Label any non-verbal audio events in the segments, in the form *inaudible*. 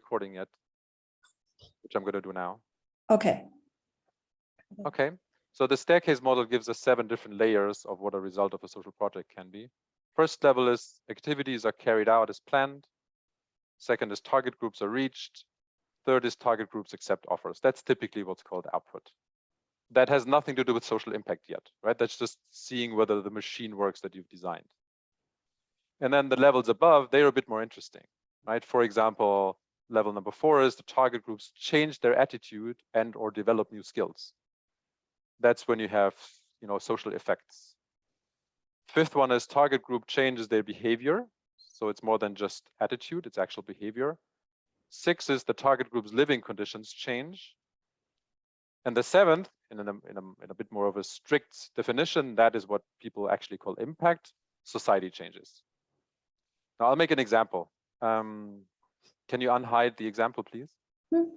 recording yet, which I'm going to do now. Okay. Okay, so the staircase model gives us seven different layers of what a result of a social project can be. First level is activities are carried out as planned. Second is target groups are reached. Third is target groups accept offers. That's typically what's called output. That has nothing to do with social impact yet, right? That's just seeing whether the machine works that you've designed. And then the levels above, they're a bit more interesting, right? For example, level number four is the target groups change their attitude and or develop new skills. That's when you have, you know, social effects. Fifth one is target group changes their behavior. So it's more than just attitude, it's actual behavior. Six is the target group's living conditions change. And the seventh, in, a, in, a, in a bit more of a strict definition, that is what people actually call impact, society changes. Now I'll make an example. Um, can you unhide the example, please? Hmm.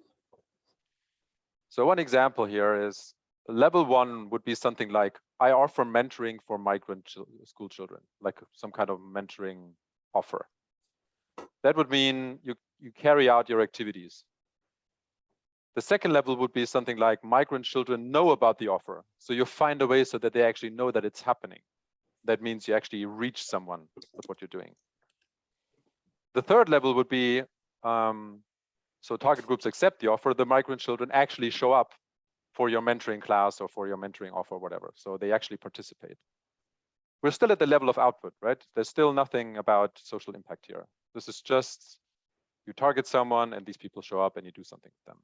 So one example here is level one would be something like I offer mentoring for migrant ch school children, like some kind of mentoring offer. That would mean you, you carry out your activities. The second level would be something like migrant children know about the offer. So you find a way so that they actually know that it's happening. That means you actually reach someone with what you're doing. The third level would be, um, so target groups accept the offer, the migrant children actually show up for your mentoring class or for your mentoring offer, whatever. So they actually participate. We're still at the level of output, right? There's still nothing about social impact here. This is just you target someone and these people show up and you do something with them.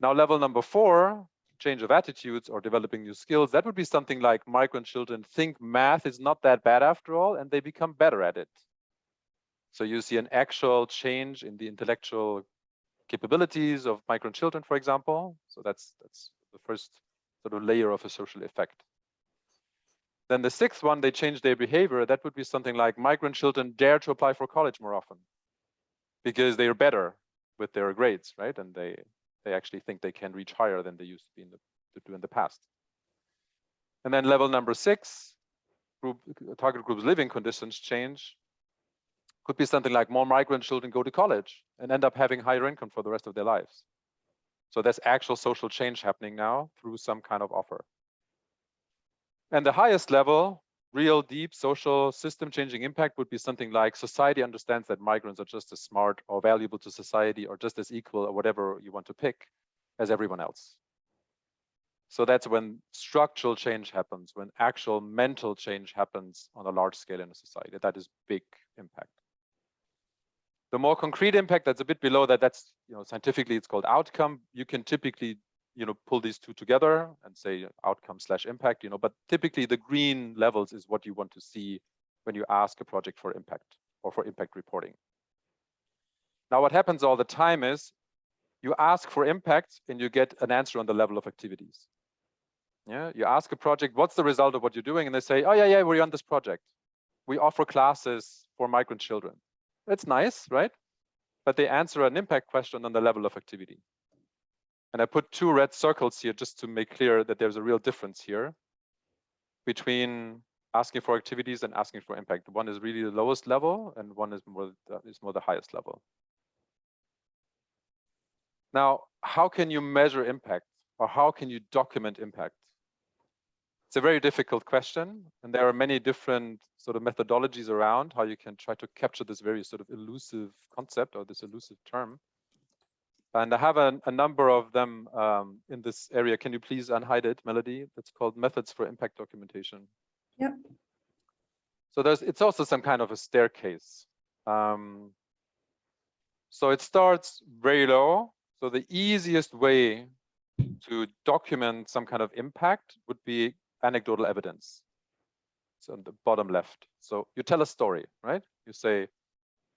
Now, level number four, change of attitudes or developing new skills, that would be something like migrant children think math is not that bad after all, and they become better at it. So you see an actual change in the intellectual capabilities of migrant children, for example. So that's that's the first sort of layer of a social effect. Then the sixth one, they change their behavior. That would be something like migrant children dare to apply for college more often because they are better with their grades, right? And they they actually think they can reach higher than they used to be in the to do in the past. And then level number six, group target groups living conditions change could be something like more migrant children go to college and end up having higher income for the rest of their lives. So there's actual social change happening now through some kind of offer. And the highest level, real deep social system changing impact would be something like society understands that migrants are just as smart or valuable to society or just as equal or whatever you want to pick as everyone else. So that's when structural change happens, when actual mental change happens on a large scale in a society. That is big impact. The more concrete impact that's a bit below that, that's, you know, scientifically it's called outcome. You can typically, you know, pull these two together and say outcome slash impact, you know, but typically the green levels is what you want to see when you ask a project for impact or for impact reporting. Now, what happens all the time is you ask for impact and you get an answer on the level of activities. Yeah, you ask a project, what's the result of what you're doing? And they say, oh yeah, yeah, we're on this project. We offer classes for migrant children. That's nice, right? But they answer an impact question on the level of activity. And I put two red circles here just to make clear that there's a real difference here between asking for activities and asking for impact. One is really the lowest level and one is more, is more the highest level. Now, how can you measure impact or how can you document impact? It's a very difficult question, and there are many different sort of methodologies around how you can try to capture this very sort of elusive concept or this elusive term. And I have a, a number of them um, in this area. Can you please unhide it, Melody? That's called Methods for Impact Documentation. Yep. So there's it's also some kind of a staircase. Um, so it starts very low. So the easiest way to document some kind of impact would be anecdotal evidence. So on the bottom left. So you tell a story, right? You say,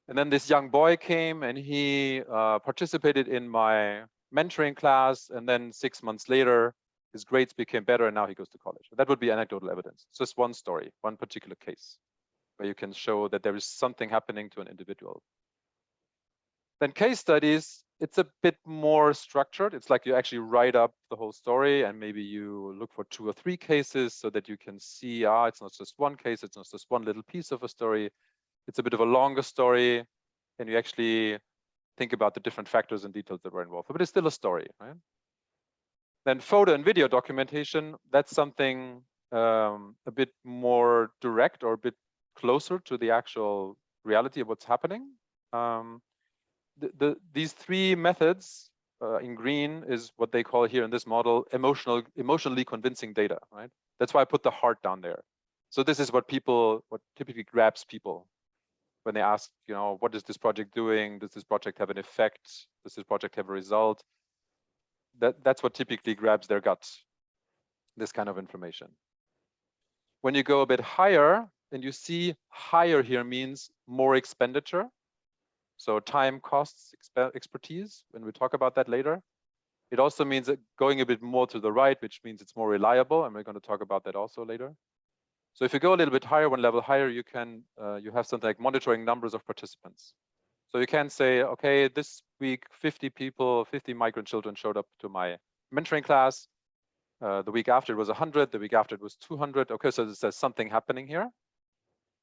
and then this young boy came and he uh, participated in my mentoring class. And then six months later, his grades became better and now he goes to college. That would be anecdotal evidence. It's just one story, one particular case where you can show that there is something happening to an individual. Then case studies it's a bit more structured. It's like you actually write up the whole story and maybe you look for two or three cases so that you can see, ah, it's not just one case, it's not just one little piece of a story. It's a bit of a longer story and you actually think about the different factors and details that were involved, but it's still a story, right? Then photo and video documentation, that's something um, a bit more direct or a bit closer to the actual reality of what's happening. Um, the, the, these three methods uh, in green is what they call here in this model emotional emotionally convincing data right? That's why i put the heart down there. So this is what people what typically grabs people when they ask you know what is this project doing? Does this project have an effect? Does this project have a result? That that's what typically grabs their guts this kind of information. When you go a bit higher and you see higher here means more expenditure so time costs expertise, when we talk about that later. It also means going a bit more to the right, which means it's more reliable, and we're going to talk about that also later. So if you go a little bit higher, one level higher, you can uh, you have something like monitoring numbers of participants. So you can say, okay, this week 50 people, 50 migrant children showed up to my mentoring class. Uh, the week after it was 100, the week after it was 200. Okay, so there's something happening here.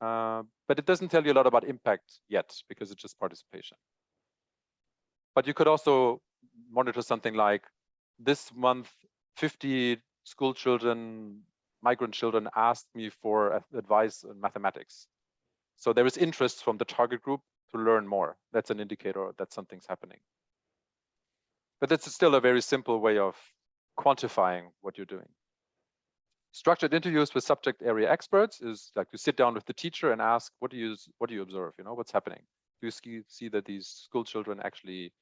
Uh, but it doesn't tell you a lot about impact yet because it's just participation. But you could also monitor something like this month, 50 school children, migrant children asked me for advice in mathematics. So there is interest from the target group to learn more. That's an indicator that something's happening. But that's still a very simple way of quantifying what you're doing. Structured interviews with subject area experts is like you sit down with the teacher and ask, what do you what do you observe? You know, what's happening? Do you see, that these school children actually,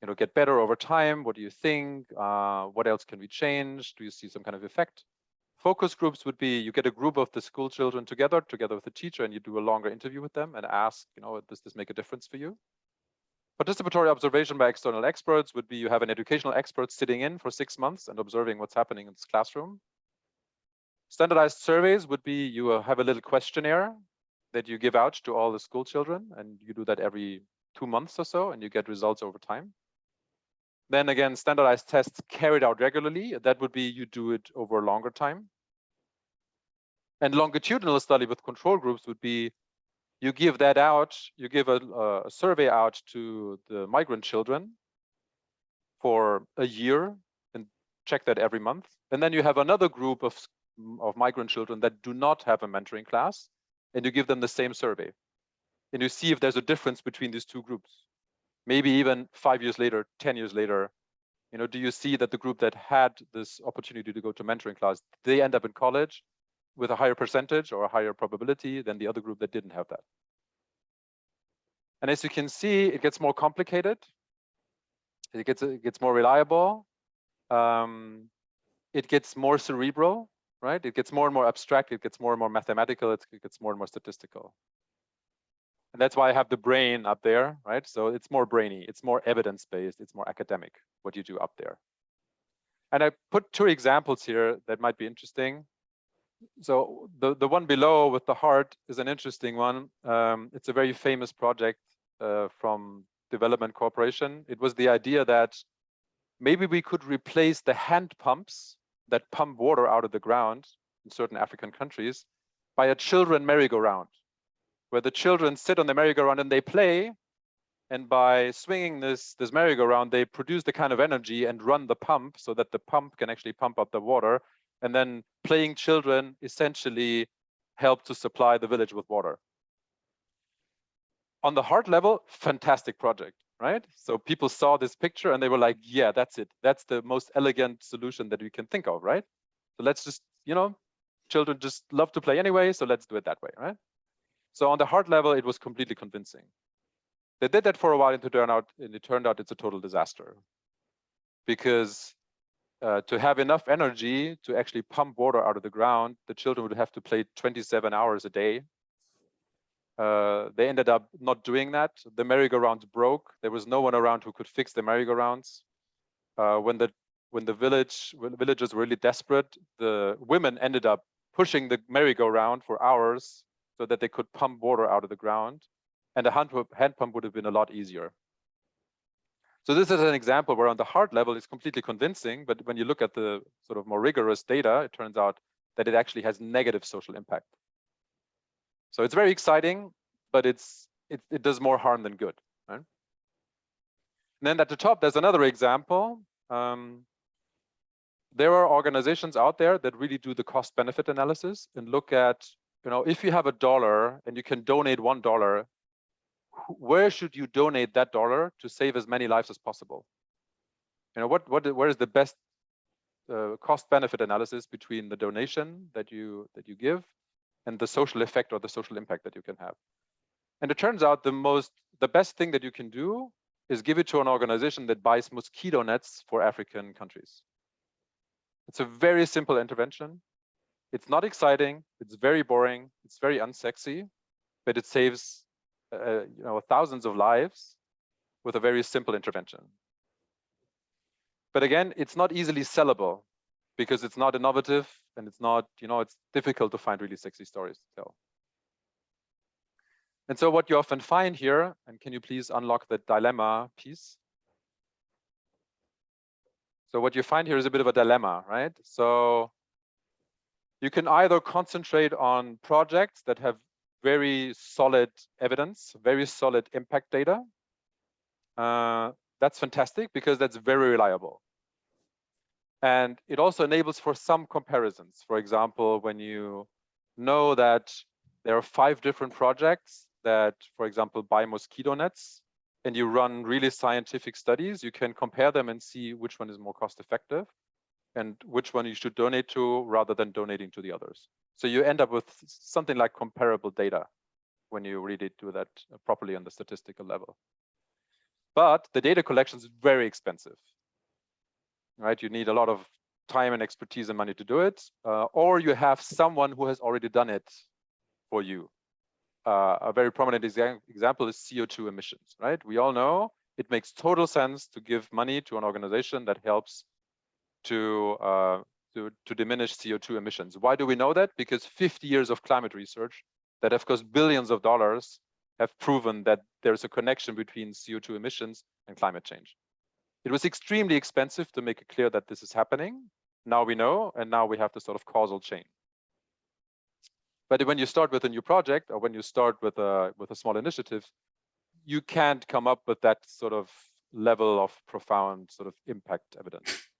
you know, get better over time? What do you think? Uh, what else can we change? Do you see some kind of effect? Focus groups would be you get a group of the school children together, together with the teacher, and you do a longer interview with them and ask, you know, does this make a difference for you? Participatory observation by external experts would be you have an educational expert sitting in for six months and observing what's happening in this classroom. Standardized surveys would be you uh, have a little questionnaire that you give out to all the school children, and you do that every two months or so, and you get results over time. Then again, standardized tests carried out regularly. That would be you do it over a longer time. And longitudinal study with control groups would be you give that out, you give a, a survey out to the migrant children for a year and check that every month. And then you have another group of of migrant children that do not have a mentoring class and you give them the same survey. And you see if there's a difference between these two groups. Maybe even five years later 10 years later you know do you see that the group that had this opportunity to go to mentoring class they end up in college with a higher percentage or a higher probability than the other group that didn't have that? And as you can see it gets more complicated. It gets it gets more reliable. Um, it gets more cerebral right? It gets more and more abstract, it gets more and more mathematical, it gets more and more statistical. And that's why I have the brain up there, right? So it's more brainy, it's more evidence-based, it's more academic, what you do up there. And I put two examples here that might be interesting. So the, the one below with the heart is an interesting one. Um, it's a very famous project uh, from development cooperation. It was the idea that maybe we could replace the hand pumps that pump water out of the ground in certain African countries by a children merry-go-round, where the children sit on the merry-go-round and they play. And by swinging this, this merry-go-round, they produce the kind of energy and run the pump so that the pump can actually pump up the water. And then playing children essentially help to supply the village with water. On the heart level, fantastic project right? So people saw this picture and they were like, yeah, that's it. That's the most elegant solution that we can think of, right? So let's just, you know, children just love to play anyway, so let's do it that way, right? So on the heart level, it was completely convincing. They did that for a while and it turned out, and it turned out it's a total disaster. Because uh, to have enough energy to actually pump water out of the ground, the children would have to play 27 hours a day uh, they ended up not doing that. The merry-go-rounds broke. There was no one around who could fix the merry-go-rounds. Uh, when the when the village when the villagers were really desperate, the women ended up pushing the merry-go-round for hours so that they could pump water out of the ground, and a hand, hand pump would have been a lot easier. So this is an example where on the heart level it's completely convincing, but when you look at the sort of more rigorous data, it turns out that it actually has negative social impact. So it's very exciting, but it's it, it does more harm than good. Right? And then at the top, there's another example. Um, there are organizations out there that really do the cost benefit analysis and look at, you know, if you have a dollar and you can donate one dollar, where should you donate that dollar to save as many lives as possible? You know, what what where is the best uh, cost benefit analysis between the donation that you that you give and the social effect or the social impact that you can have. And it turns out the most the best thing that you can do is give it to an organization that buys mosquito nets for African countries. It's a very simple intervention. It's not exciting. It's very boring. It's very unsexy, but it saves uh, you know thousands of lives with a very simple intervention. But again, it's not easily sellable because it's not innovative and it's not, you know, it's difficult to find really sexy stories to tell. And so what you often find here, and can you please unlock the dilemma piece? So what you find here is a bit of a dilemma, right? So you can either concentrate on projects that have very solid evidence, very solid impact data. Uh, that's fantastic because that's very reliable. And it also enables for some comparisons. For example, when you know that there are five different projects that, for example, buy mosquito nets, and you run really scientific studies, you can compare them and see which one is more cost effective and which one you should donate to rather than donating to the others. So you end up with something like comparable data when you really do that uh, properly on the statistical level. But the data collection is very expensive right? You need a lot of time and expertise and money to do it, uh, or you have someone who has already done it for you. Uh, a very prominent exa example is CO2 emissions, right? We all know it makes total sense to give money to an organization that helps to, uh, to, to diminish CO2 emissions. Why do we know that? Because 50 years of climate research that have cost billions of dollars have proven that there's a connection between CO2 emissions and climate change. It was extremely expensive to make it clear that this is happening. Now we know, and now we have the sort of causal chain. But when you start with a new project or when you start with a with a small initiative, you can't come up with that sort of level of profound sort of impact evidence. *laughs*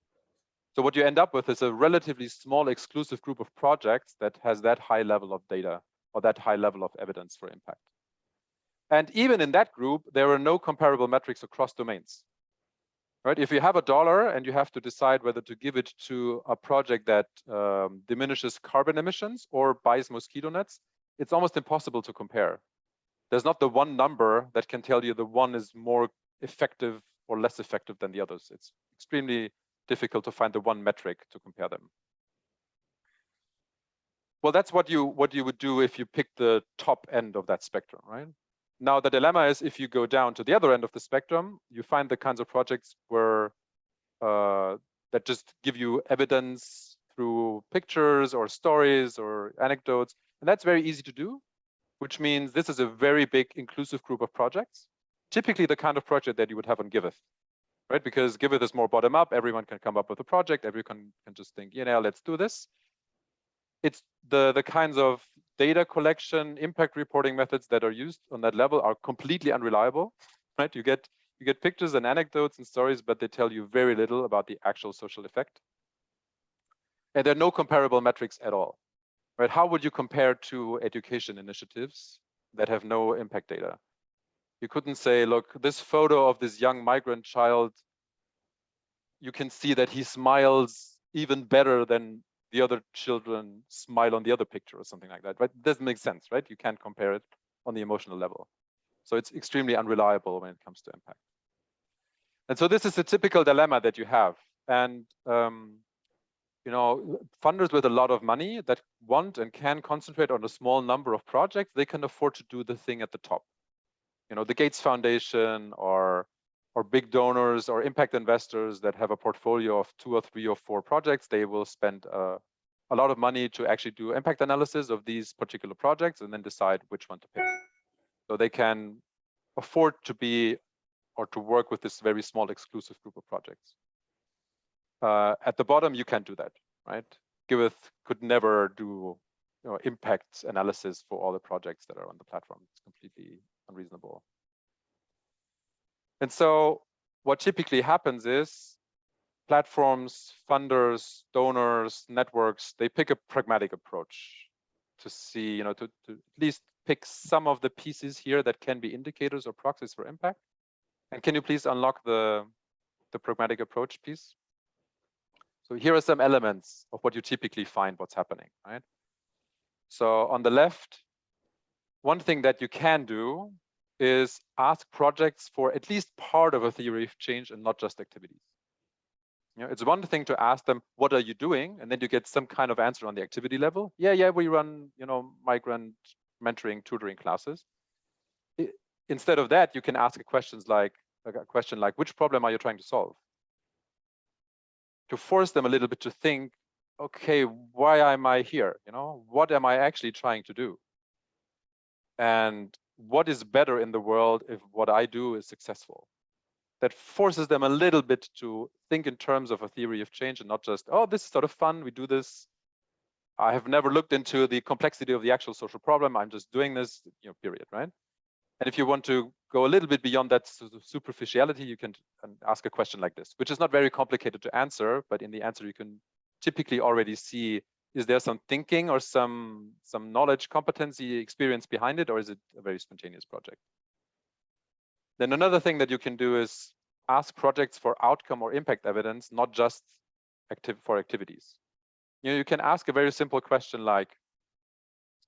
So what you end up with is a relatively small exclusive group of projects that has that high level of data or that high level of evidence for impact. And even in that group, there are no comparable metrics across domains right? If you have a dollar and you have to decide whether to give it to a project that um, diminishes carbon emissions or buys mosquito nets, it's almost impossible to compare. There's not the one number that can tell you the one is more effective or less effective than the others. It's extremely difficult to find the one metric to compare them. Well, that's what you what you would do if you pick the top end of that spectrum, right? Now, the dilemma is if you go down to the other end of the spectrum, you find the kinds of projects where uh, that just give you evidence through pictures or stories or anecdotes. And that's very easy to do, which means this is a very big inclusive group of projects, typically the kind of project that you would have on Giveth, right? Because Giveth is more bottom up. Everyone can come up with a project. Everyone can just think, you know, let's do this. It's the, the kinds of data collection, impact reporting methods that are used on that level are completely unreliable, right? You get you get pictures and anecdotes and stories, but they tell you very little about the actual social effect. And there are no comparable metrics at all, right? How would you compare to education initiatives that have no impact data? You couldn't say, look, this photo of this young migrant child, you can see that he smiles even better than the other children smile on the other picture or something like that, right? It doesn't make sense, right? You can't compare it on the emotional level. So it's extremely unreliable when it comes to impact. And so this is a typical dilemma that you have. And, um, you know, funders with a lot of money that want and can concentrate on a small number of projects, they can afford to do the thing at the top. You know, the Gates Foundation or or big donors or impact investors that have a portfolio of two or three or four projects, they will spend uh, a lot of money to actually do impact analysis of these particular projects and then decide which one to pick. So they can afford to be or to work with this very small exclusive group of projects. Uh, at the bottom, you can't do that, right? Giveth could never do you know, impact analysis for all the projects that are on the platform. It's completely unreasonable. And so what typically happens is platforms, funders, donors, networks, they pick a pragmatic approach to see, you know, to, to at least pick some of the pieces here that can be indicators or proxies for impact. And can you please unlock the, the pragmatic approach piece? So here are some elements of what you typically find what's happening, right? So on the left, one thing that you can do is ask projects for at least part of a theory of change and not just activities. You know, it's one thing to ask them, what are you doing? And then you get some kind of answer on the activity level. Yeah, yeah, we run, you know, migrant mentoring, tutoring classes. It, instead of that, you can ask questions like a question like, which problem are you trying to solve? To force them a little bit to think, okay, why am I here? You know, what am I actually trying to do? And what is better in the world if what I do is successful? That forces them a little bit to think in terms of a theory of change and not just, oh, this is sort of fun, we do this. I have never looked into the complexity of the actual social problem. I'm just doing this, you know, period, right? And if you want to go a little bit beyond that superficiality, you can ask a question like this, which is not very complicated to answer, but in the answer you can typically already see is there some thinking or some some knowledge competency experience behind it or is it a very spontaneous project? Then another thing that you can do is ask projects for outcome or impact evidence not just active for activities. You know you can ask a very simple question like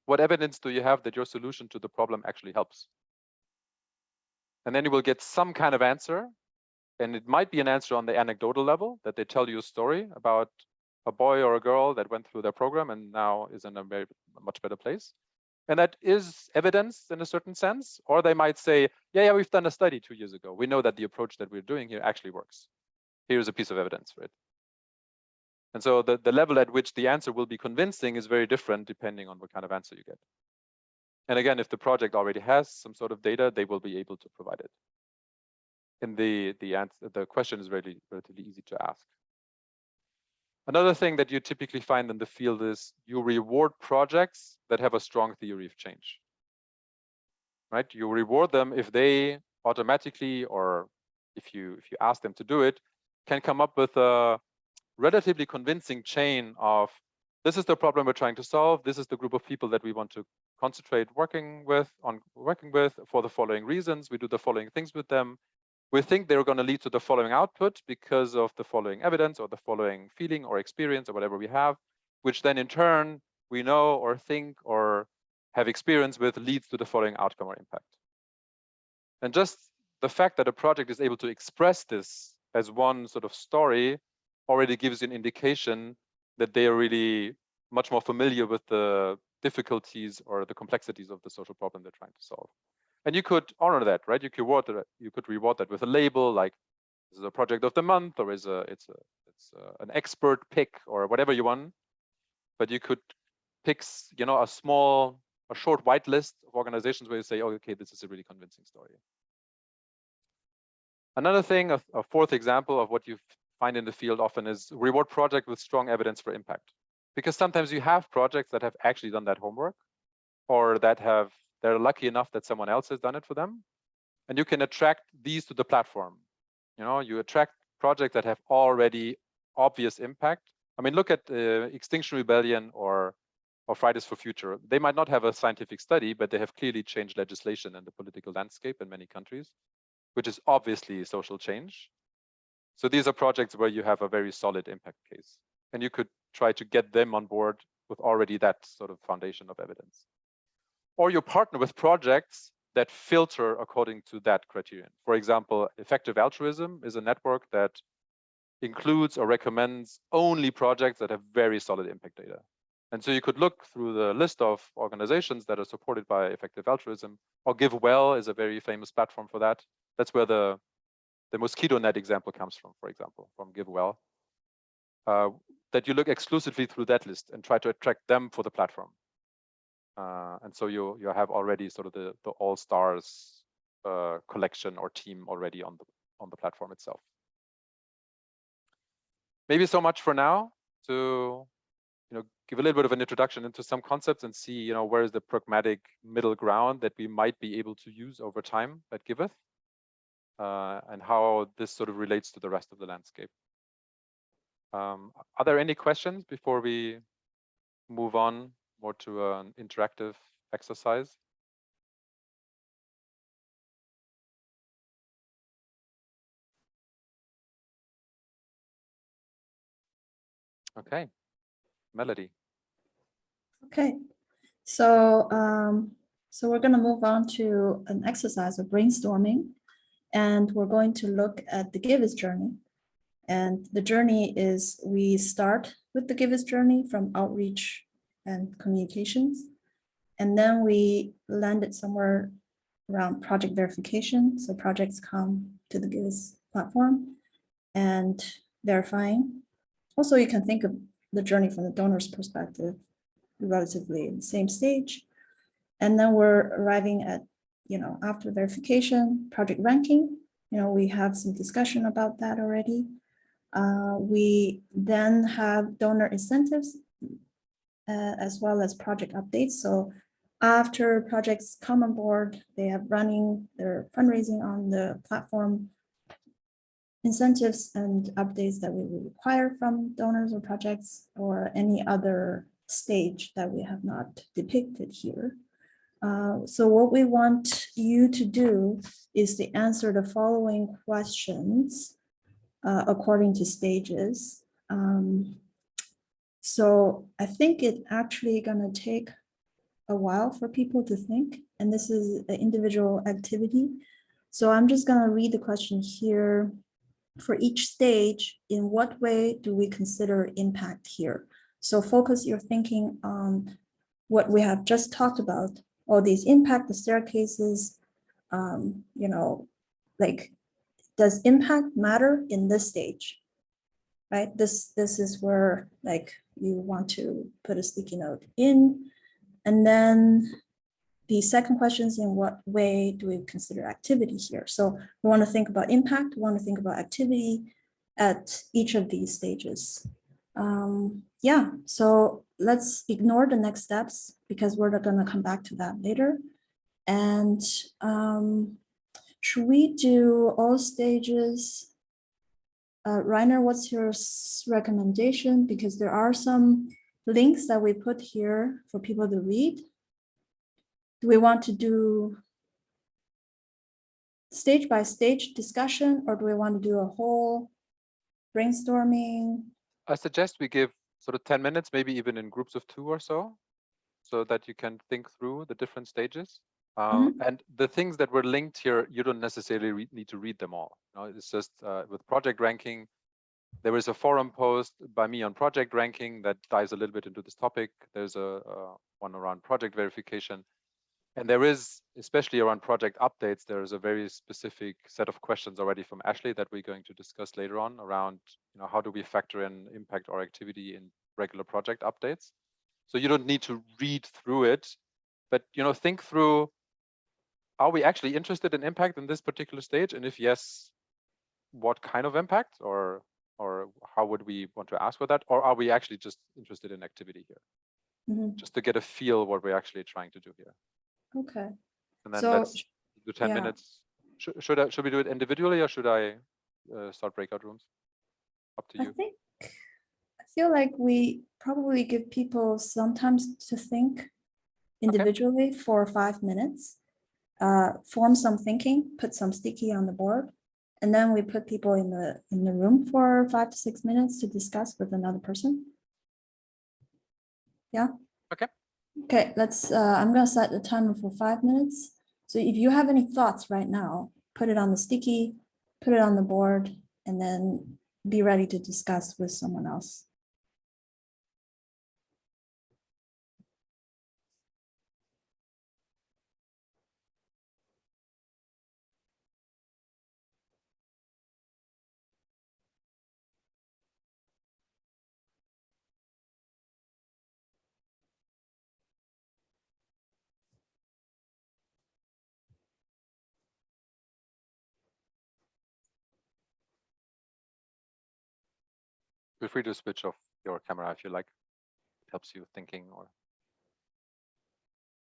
what evidence do you have that your solution to the problem actually helps? And then you will get some kind of answer and it might be an answer on the anecdotal level that they tell you a story about a boy or a girl that went through their program and now is in a very much better place. And that is evidence in a certain sense. Or they might say, yeah, yeah, we've done a study two years ago. We know that the approach that we're doing here actually works. Here's a piece of evidence for it. And so the, the level at which the answer will be convincing is very different depending on what kind of answer you get. And again, if the project already has some sort of data, they will be able to provide it. And the the answer, the question is really relatively easy to ask. Another thing that you typically find in the field is you reward projects that have a strong theory of change. Right? You reward them if they automatically or if you if you ask them to do it, can come up with a relatively convincing chain of this is the problem we're trying to solve. This is the group of people that we want to concentrate working with on working with for the following reasons. We do the following things with them we think they're going to lead to the following output because of the following evidence or the following feeling or experience or whatever we have, which then in turn we know or think or have experience with leads to the following outcome or impact. And just the fact that a project is able to express this as one sort of story already gives you an indication that they are really much more familiar with the difficulties or the complexities of the social problem they're trying to solve and you could honor that, right? You could reward that. You could reward that with a label like this is a project of the month, or is a it's a it's a, an expert pick, or whatever you want. But you could pick, you know, a small, a short white list of organizations where you say, oh, okay, this is a really convincing story. Another thing, a, a fourth example of what you find in the field often is reward project with strong evidence for impact. Because sometimes you have projects that have actually done that homework or that have they're lucky enough that someone else has done it for them. And you can attract these to the platform. You know, you attract projects that have already obvious impact. I mean, look at uh, Extinction Rebellion or or Fridays for Future. They might not have a scientific study, but they have clearly changed legislation and the political landscape in many countries, which is obviously social change. So these are projects where you have a very solid impact case. And you could try to get them on board with already that sort of foundation of evidence or you partner with projects that filter according to that criterion. For example, effective altruism is a network that includes or recommends only projects that have very solid impact data. And so you could look through the list of organizations that are supported by effective altruism, or GiveWell is a very famous platform for that. That's where the, the mosquito net example comes from, for example, from GiveWell. Uh, that you look exclusively through that list and try to attract them for the platform. Uh, and so you you have already sort of the the all stars uh, collection or team already on the on the platform itself. Maybe so much for now to you know give a little bit of an introduction into some concepts and see you know where is the pragmatic middle ground that we might be able to use over time at Giveth. uh, and how this sort of relates to the rest of the landscape. Um, are there any questions before we move on more to an interactive exercise? Okay, Melody. Okay, so um, so we're going to move on to an exercise of brainstorming, and we're going to look at the Givers journey. And the journey is we start with the Givers journey from outreach and communications, and then we landed somewhere around project verification. So projects come to the Givers platform and verifying. Also, you can think of the journey from the donor's perspective, relatively in the same stage. And then we're arriving at, you know, after verification, project ranking, you know, we have some discussion about that already. Uh, we then have donor incentives uh, as well as project updates. So after projects come on board, they have running their fundraising on the platform, incentives and updates that we require from donors or projects or any other stage that we have not depicted here. Uh, so what we want you to do is to answer the following questions uh, according to stages. Um, so I think it actually gonna take a while for people to think, and this is an individual activity. So I'm just gonna read the question here for each stage, in what way do we consider impact here? So focus your thinking on what we have just talked about, all these impact, the staircases, um, you know, like, does impact matter in this stage? Right, this, this is where like you want to put a sticky note in. And then the second question is in what way do we consider activity here? So we want to think about impact, we want to think about activity at each of these stages. Um, yeah, so let's ignore the next steps because we're not going to come back to that later. And um, should we do all stages? Uh, Reiner, what's your recommendation? Because there are some links that we put here for people to read do we want to do stage by stage discussion or do we want to do a whole brainstorming? I suggest we give sort of 10 minutes, maybe even in groups of two or so, so that you can think through the different stages. Um, mm -hmm. And the things that were linked here, you don't necessarily need to read them all. You know, it's just uh, with project ranking, there is a forum post by me on project ranking that dives a little bit into this topic. There's a, a one around project verification. And there is, especially around project updates, there is a very specific set of questions already from Ashley that we're going to discuss later on around, you know, how do we factor in impact or activity in regular project updates? So you don't need to read through it, but, you know, think through, are we actually interested in impact in this particular stage? And if yes, what kind of impact or or how would we want to ask for that? Or are we actually just interested in activity here? Mm -hmm. Just to get a feel what we're actually trying to do here. Okay. And then So, let's do 10 yeah. minutes. Should, should I, should we do it individually or should I uh, start breakout rooms? Up to you. I think, I feel like we probably give people sometimes to think individually for five minutes. Uh, form some thinking, put some sticky on the board. And then we put people in the, in the room for five to six minutes to discuss with another person. Yeah. Okay. Okay, let's, uh, I'm gonna set the timer for five minutes. So if you have any thoughts right now, put it on the sticky, put it on the board, and then be ready to discuss with someone else. Feel free to switch off your camera if you like. It helps you thinking or,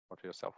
or to yourself.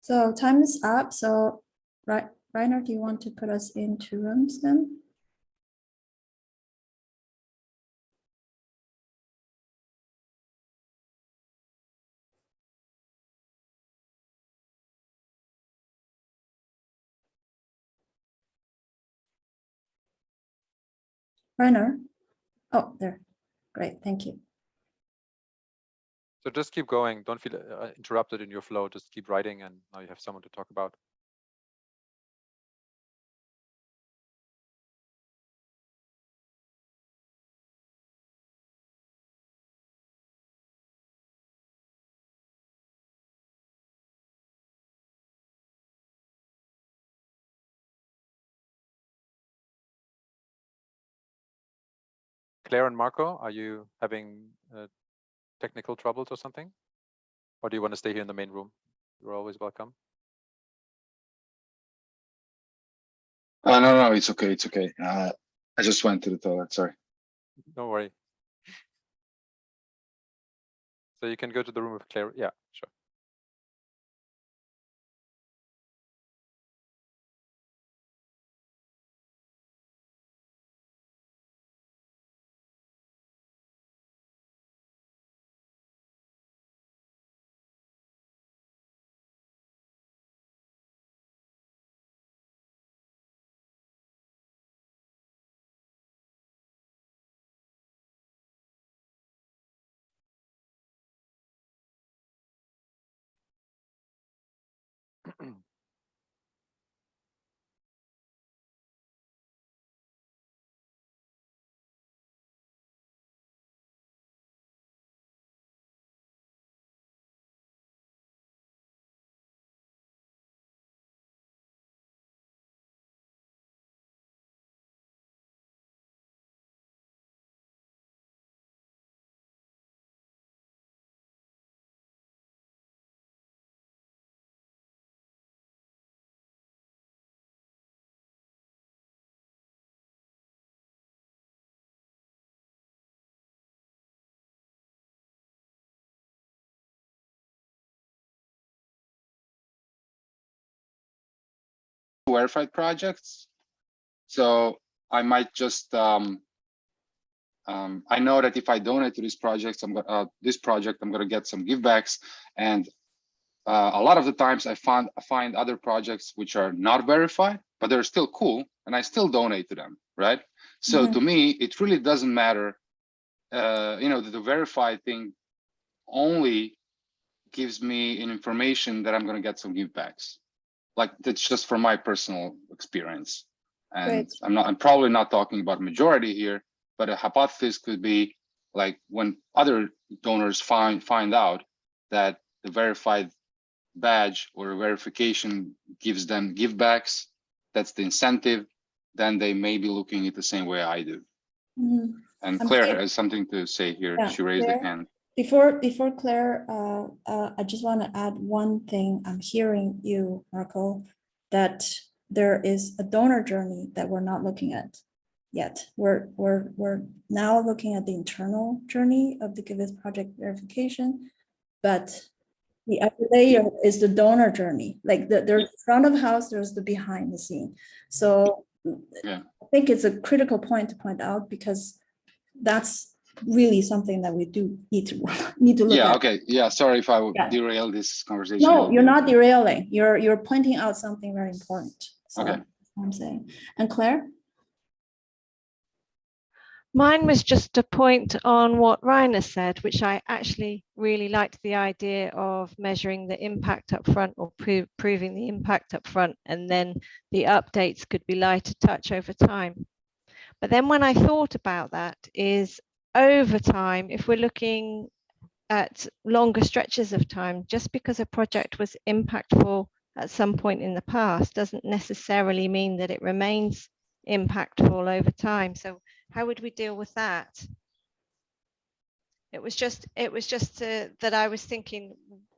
So time is up. So, Reiner, do you want to put us into rooms then? Reiner? Oh, there. Great, thank you. So just keep going. Don't feel uh, interrupted in your flow. Just keep writing and now you have someone to talk about. Claire and Marco, are you having uh, technical troubles or something? Or do you want to stay here in the main room? You're always welcome. Uh, no, no, it's okay. It's okay. Uh, I just went to the toilet. Sorry. Don't worry. So you can go to the room with Claire. Yeah, sure. Verified projects. So I might just, um, um, I know that if I donate to these projects, I'm gonna, uh, this project, I'm gonna get some givebacks. And uh, a lot of the times I find, I find other projects which are not verified, but they're still cool and I still donate to them, right? So Mhm. to me, it really doesn't matter, uh, you know, the, the verified thing only gives me an information that I'm gonna get some givebacks like that's just from my personal experience and Great. i'm not i'm probably not talking about majority here but a hypothesis could be like when other donors find find out that the verified badge or verification gives them givebacks that's the incentive then they may be looking at the same way i do Mhm. and claire Claire. has something to say here Yeah, she raised Claire. her hand Before, before Claire, uh, uh, I just want to add one thing. I'm hearing you, Marco, that there is a donor journey that we're not looking at yet. We're, we're, we're now looking at the internal journey of the Giveth Project verification. But the other layer is the donor journey, like the, there's front of house, there's the behind the scene. So Yeah. I think it's a critical point to point out because that's really something that we do need to, *laughs* need to look yeah at. Yeah, okay yeah sorry if i would Yeah. derail this conversation No, you're not derailing. You're, you're pointing out something very important. So Okay. I'm saying. And Claire? Mine was just a point on what Rainer said, which I actually really liked the idea of measuring the impact up front or pro- proving the impact up front, and then the updates could be lighter touch over time. But then when I thought about that is over time, if we're looking at longer stretches of time, just because a project was impactful at some point in the past doesn't necessarily mean that it remains impactful over time. So how would we deal with that? It was just, it was just uh, that I was thinking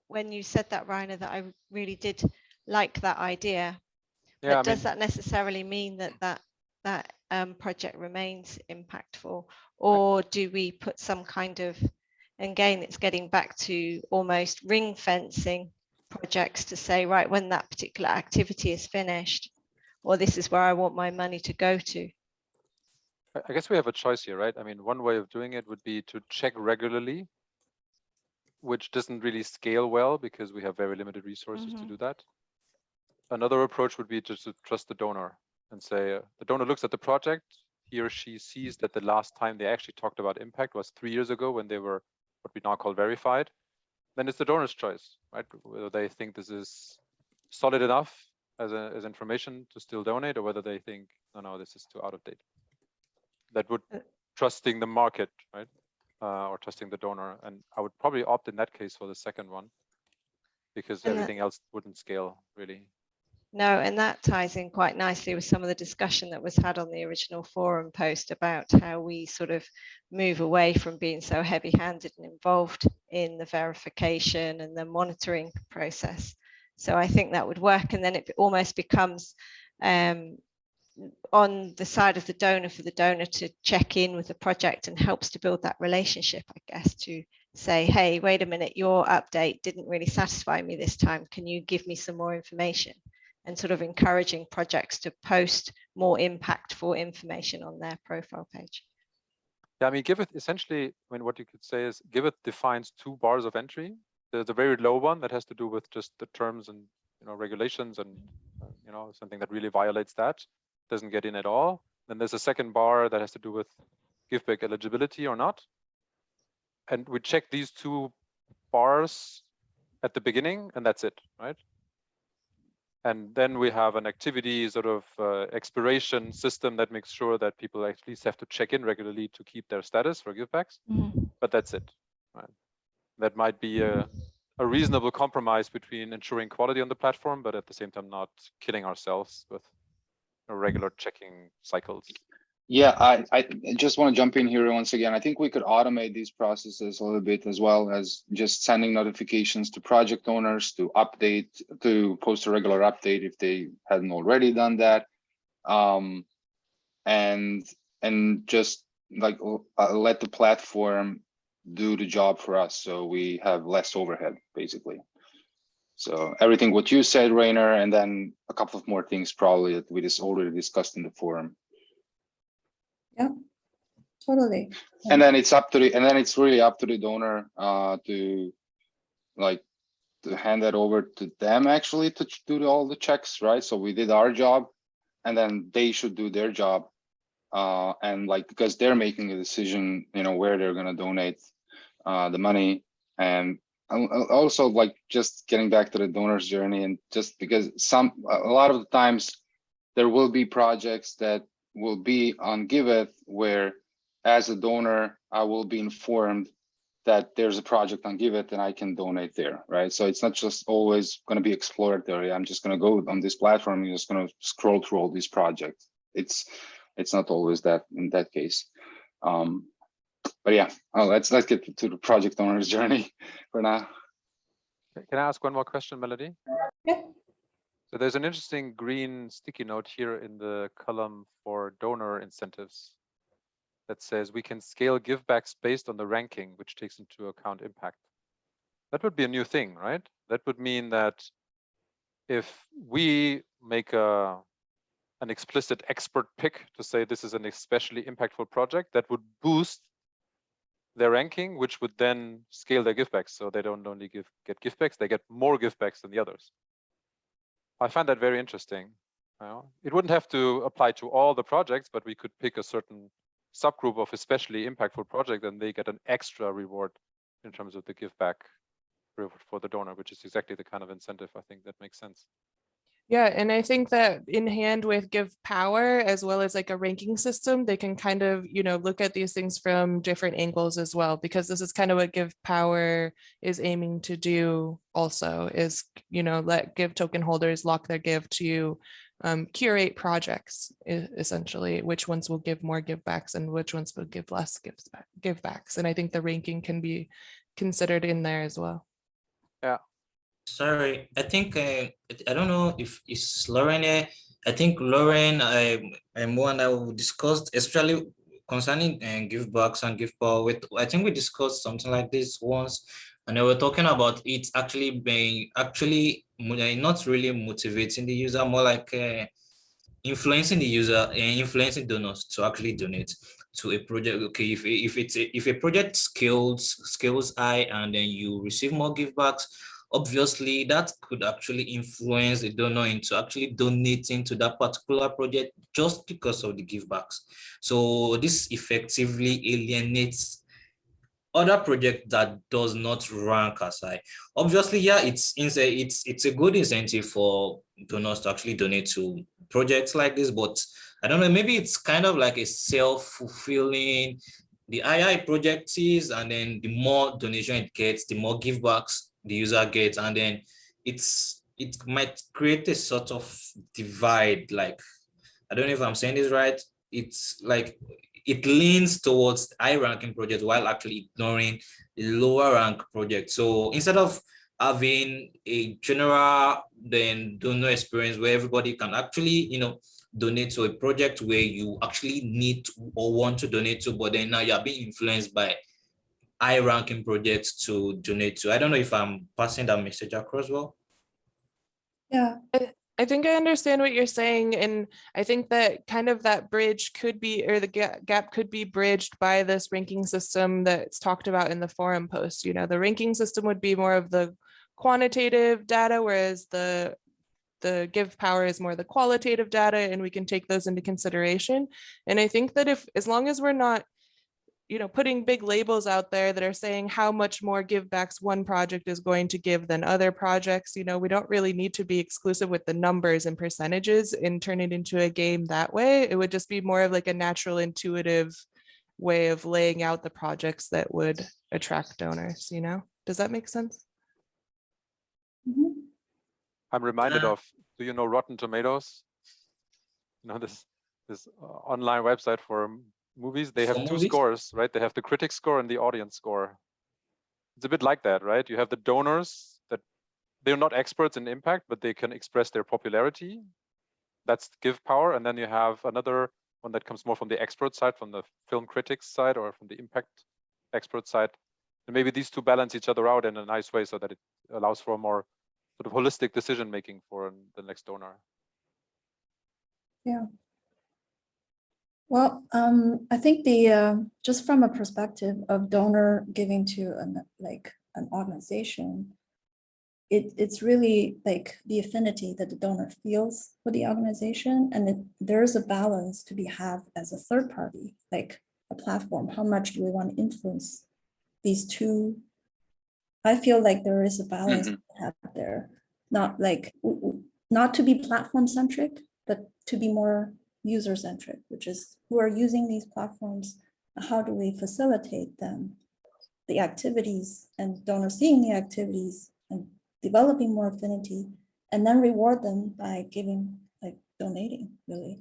when you said that, Rainer, that I really did like that idea. Yeah, I But mean, does that necessarily mean that that that um, project remains impactful, or do we put some kind of? and Again, it's getting back to almost ring fencing projects to say, right, when that particular activity is finished, or this is where I want my money to go to. I I guess we have a choice here, right? I mean, one way of doing it would be to check regularly, which doesn't really scale well because we have very limited resources to Mhm. do that. Another approach would be just to trust the donor and say, uh, the donor looks at the project, he or she sees that the last time they actually talked about impact was three years ago when they were what we now call verified. Then it's the donor's choice, right? Whether they think this is solid enough as a, as information to still donate or whether they think, no, no, this is too out of date. That would Uh, trusting the market, right? Uh, or trusting the donor. And I would probably opt in that case for the second one because And that- everything else wouldn't scale really. No, and that ties in quite nicely with some of the discussion that was had on the original forum post about how we sort of move away from being so heavy handed and involved in the verification and the monitoring process. So I think that would work. And then it almost becomes um, on the side of the donor for the donor to check in with the project and helps to build that relationship, I guess, to say, hey, wait a minute, your update didn't really satisfy me this time. Can you give me some more information? And sort of encouraging projects to post more impactful information on their profile page. Yeah, I mean, Giveth essentially, I mean, what you could say is Giveth defines two bars of entry. There's a very low one that has to do with just the terms and, you know, regulations and, you know, something that really violates that doesn't get in at all. Then there's a second bar that has to do with give back eligibility or not. And we check these two bars at the beginning and that's it, right? And then we have an activity sort of uh, expiration system that makes sure that people at least have to check in regularly to keep their status for givebacks. But that's it. Right? That might be a, a reasonable compromise between ensuring quality on the platform, but at the same time not killing ourselves with regular checking cycles. Yeah, I, I just want to jump in here once again. I think we could automate these processes a little bit as well as just sending notifications to project owners to update, to post a regular update if they hadn't already done that. Um, and, and just like uh, let the platform do the job for us. So we have less overhead, basically. So everything what you said, Rainer, and then a couple of more things probably that we just already discussed in the forum. Yeah, totally. and then it's up to the and then it's really up to the donor uh to like to hand that over to them actually to do all the checks right so we did our job and then they should do their job uh and like because they're making a decision you know where they're going to donate uh the money and al- al- also like just getting back to the donor's journey and just because some a lot of the times there will be projects that will be on Giveth where as a donor, I will be informed that there's a project on Giveth and I can donate there, right? So it's not just always going to be exploratory. I'm just going to go on this platform. and just going to scroll through all these projects. It's it's not always that in that case. Um, but yeah, oh, let's let's get to the project owner's *laughs* journey for now. Can I ask one more question, Melody? Yeah. So there's an interesting green sticky note here in the column for donor incentives that says we can scale givebacks based on the ranking, which takes into account impact. That would be a new thing, right? That would mean that if we make a an explicit expert pick to say this is an especially impactful project, that would boost their ranking, which would then scale their givebacks. So they don't only give get givebacks, they get more givebacks than the others. I find that very interesting. It wouldn't have to apply to all the projects, but we could pick a certain subgroup of especially impactful project and they get an extra reward in terms of the give back for the donor, which is exactly the kind of incentive I think that makes sense. Yeah, and I think that in hand with Give Power as well as like a ranking system, they can kind of, you know, look at these things from different angles as well, because this is kind of what Give Power is aiming to do also is, you know, let Give token holders lock their give to um, curate projects essentially, which ones will give more give backs and which ones will give less give backs. And I think the ranking can be considered in there as well. Sorry, I think uh, I don't know if it's Lauren here. I think Lauren um, and Mo and I will discussed, especially concerning uh, give backs and give power. With I think we discussed something like this once and they were talking about it actually being actually eh, not really motivating the user, more like uh, influencing the user and influencing donors to actually donate to a project. Okay, if if it's a, if a project scales scales high and then you receive more givebacks, obviously that could actually influence the donor into actually donating to that particular project just because of the givebacks. So this effectively alienates other project that does not rank as high. Obviously, yeah, it's it's it's a good incentive for donors to actually donate to projects like this, but I don't know, maybe it's kind of like a self-fulfilling. The II project is, and then the more donation it gets, the more givebacks the user gets, and then it's it might create a sort of divide. Like I don't know if I'm saying this right. It's like it leans towards high ranking projects while actually ignoring lower rank projects. So instead of having a general then donor experience where everybody can actually, you know, donate to a project where you actually need to or want to donate to, but then now you're being influenced by high ranking projects to donate to. I don't know if I'm passing that message across well. Yeah, I think I understand what you're saying, and I think that kind of that bridge could be, or the gap could be bridged by this ranking system that's talked about in the forum post. You know, the ranking system would be more of the quantitative data, whereas the the give power is more the qualitative data, and we can take those into consideration. And I think that if, as long as we're not you know, putting big labels out there that are saying how much more givebacks one project is going to give than other projects. You know, we don't really need to be exclusive with the numbers and percentages and turn it into a game that way. It would just be more of like a natural intuitive way of laying out the projects that would attract donors, you know? Does that make sense? mhm. I'm reminded Uh, of, do you know Rotten Tomatoes? You know, this, this uh, online website for m- movies, they have For two movies? scores, right? They have the critic score and the audience score. It's a bit like that, right? You have the donors that they're not experts in impact, but they can express their popularity. That's give power. And then you have another one that comes more from the expert side, from the film critics side or from the impact expert side. And maybe these two balance each other out in a nice way so that it allows for a more sort of holistic decision making for the next donor. Well, um, I think the, uh, just from a perspective of donor giving to an, like, an organization, it, it's really like the affinity that the donor feels for the organization, and it, there's a balance to be have as a third party, like a platform. How much do we want to influence these two? I feel like there is a balance to have there, not like, not to be platform centric, but to be more user centric, which is who are using these platforms, how do we facilitate them? The activities and donors seeing the activities and developing more affinity and then reward them by giving, like donating, really.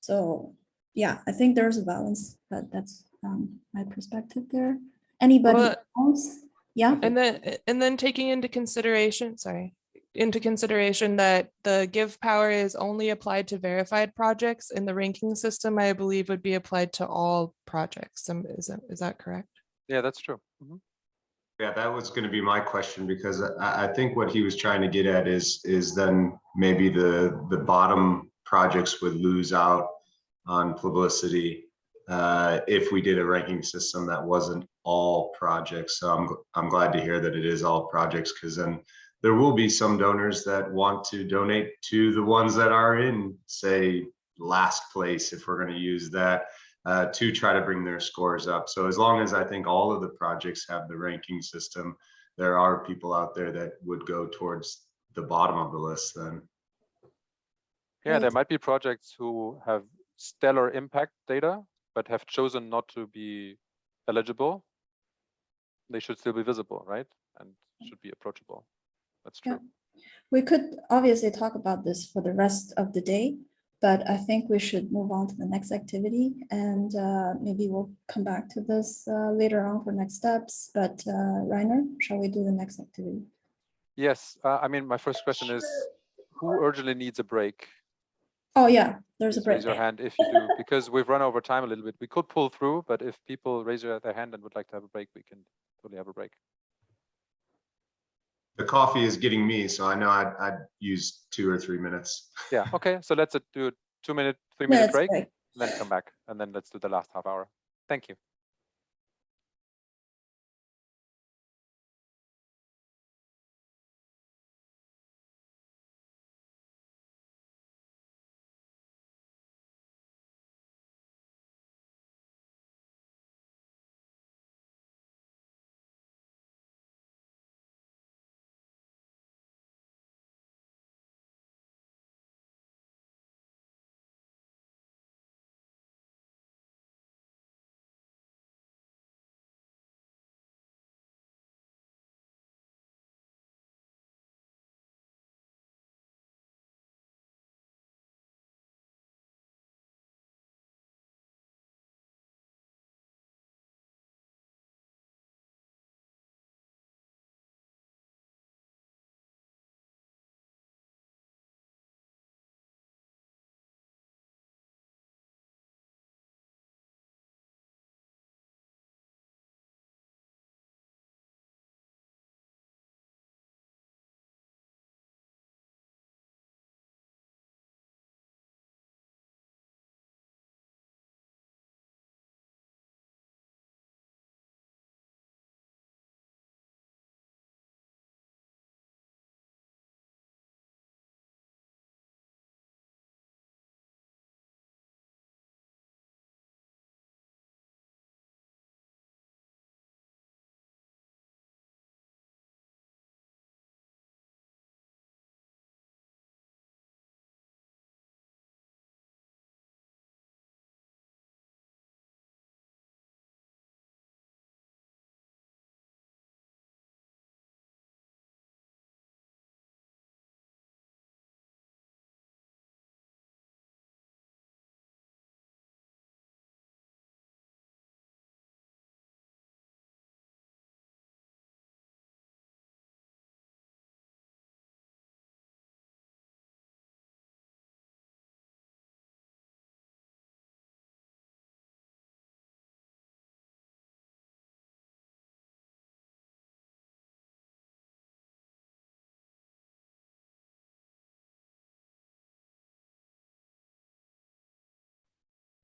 So, yeah, I think there's a balance, but that's um my perspective there. Anybody Well, else? Yeah, And then, and then taking into consideration, sorry, into consideration that the give power is only applied to verified projects and the ranking system, I believe would be applied to all projects. Is that, is that correct? Yeah, that's true. Mhm. Yeah, that was gonna be my question because I, I think what he was trying to get at is, is then maybe the, the bottom projects would lose out on publicity uh, if we did a ranking system that wasn't all projects. So I'm, I'm glad to hear that it is all projects because then there will be some donors that want to donate to the ones that are in, say, last place, if we're gonna use that uh, to try to bring their scores up. So as long as I think all of the projects have the ranking system, there are people out there that would go towards the bottom of the list then. Yeah, there might be projects who have stellar impact data, but have chosen not to be eligible. They should still be visible, right? And should be approachable. That's Yeah. we could obviously talk about this for the rest of the day, but I think we should move on to the next activity and uh, maybe we'll come back to this uh, later on for next steps. But uh, Rainer, shall we do the next activity? Yes, uh, I mean, my first question is, who urgently needs a break? Oh, yeah, there's a break. Raise your hand if you do, *laughs* because we've run over time a little bit. We could pull through, but if people raise their their hand and would like to have a break, we can totally have a break. The coffee is getting me, so I know I'd, I'd use two or three minutes. *laughs* Yeah, okay, so let's uh, do a two minute, three minute Minutes break, break. then come back, and then let's do the last half hour. Thank you.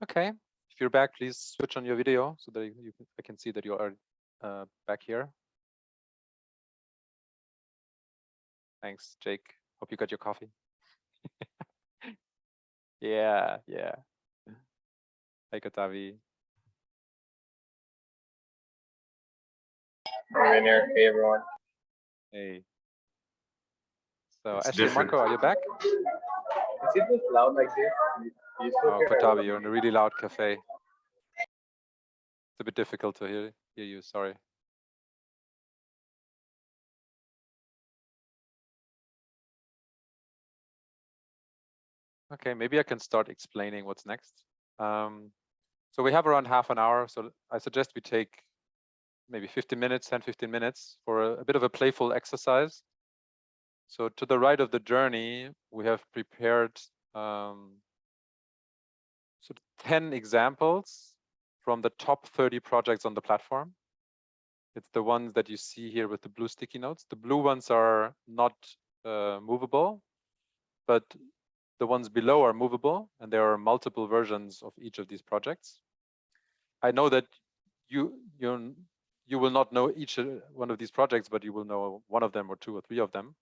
Okay, if you're back, please switch on your video so that you, you can- I can see that you are uh, back here. Thanks, Jake. Hope you got your coffee. *laughs* yeah, yeah. Hey, Katavi. Rainier, hey everyone. Hey. So It's Ashley different. Marco, are you back? Is it just loud like this? Do you still Oh, my- you're in a really loud cafe. It's a bit difficult to hear, hear you, sorry. Okay, maybe I can start explaining what's next. Um, so we have around half an hour, so I suggest we take maybe 15 minutes, 10, 15 minutes for a, a bit of a playful exercise. So to the right of the journey, we have prepared um, of 10 examples from the top 30 projects on the platform. It's the ones that you see here with the blue sticky notes. The blue ones are not uh, movable, but the ones below are movable, and there are multiple versions of each of these projects. I know that you you you will not know each uh, one of these projects, but you will know one of them or two or three of them.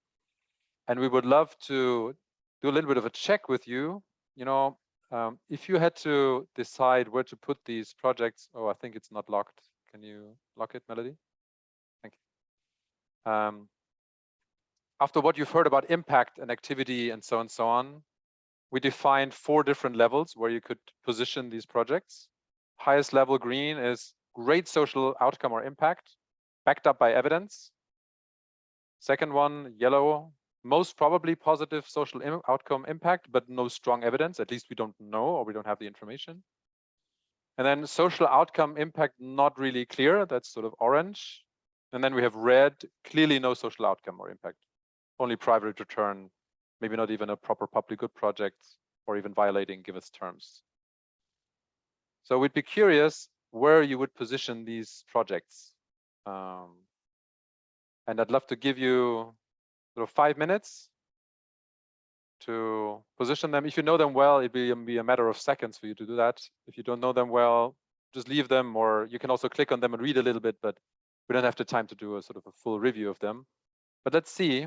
And we would love to do a little bit of a check with you. You know, um, if you had to decide where to put these projects, oh, I think it's not locked. Can you lock it, Melody? Thank you. Um, after what you've heard about impact and activity and so on and so on, we defined four different levels where you could position these projects. Highest level green is great social outcome or impact, backed up by evidence. Second one, yellow, most probably positive social im- outcome impact, but no strong evidence. At least we don't know or we don't have the information. And then social outcome impact, not really clear. That's sort of orange. And then we have red, clearly no social outcome or impact, only private return, maybe not even a proper public good project or even violating Giveth terms. So we'd be curious where you would position these projects. Um, And I'd love to give you sort of five minutes to position them. If you know them well, it'd be, um, be a matter of seconds for you to do that. If you don't know them well, just leave them, or you can also click on them and read a little bit, but we don't have the time to do a sort of a full review of them. But let's see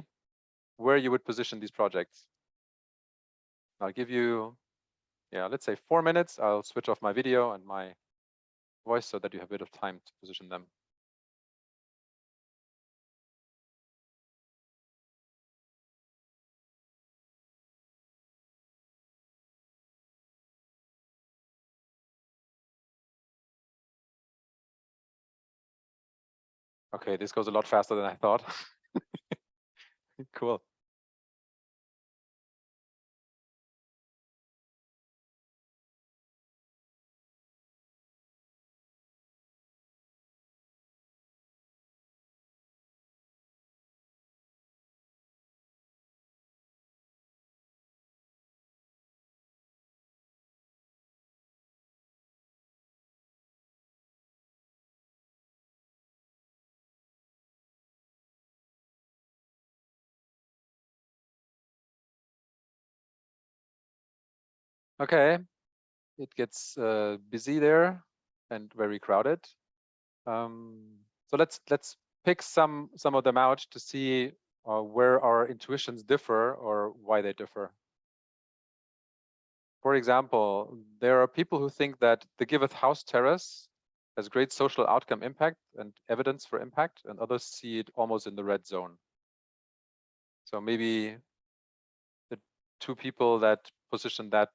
where you would position these projects. I'll give you, yeah, let's say four minutes. I'll switch off my video and my voice so that you have a bit of time to position them. Okay, this goes a lot faster than I thought. *laughs* Cool. Okay, it gets uh, busy there and very crowded. Um, so let's let's pick some some of them out to see uh, where our intuitions differ or why they differ. For example, there are people who think that the Giveth House Terrace has great social outcome impact and evidence for impact, and others see it almost in the red zone. So maybe the two people that position that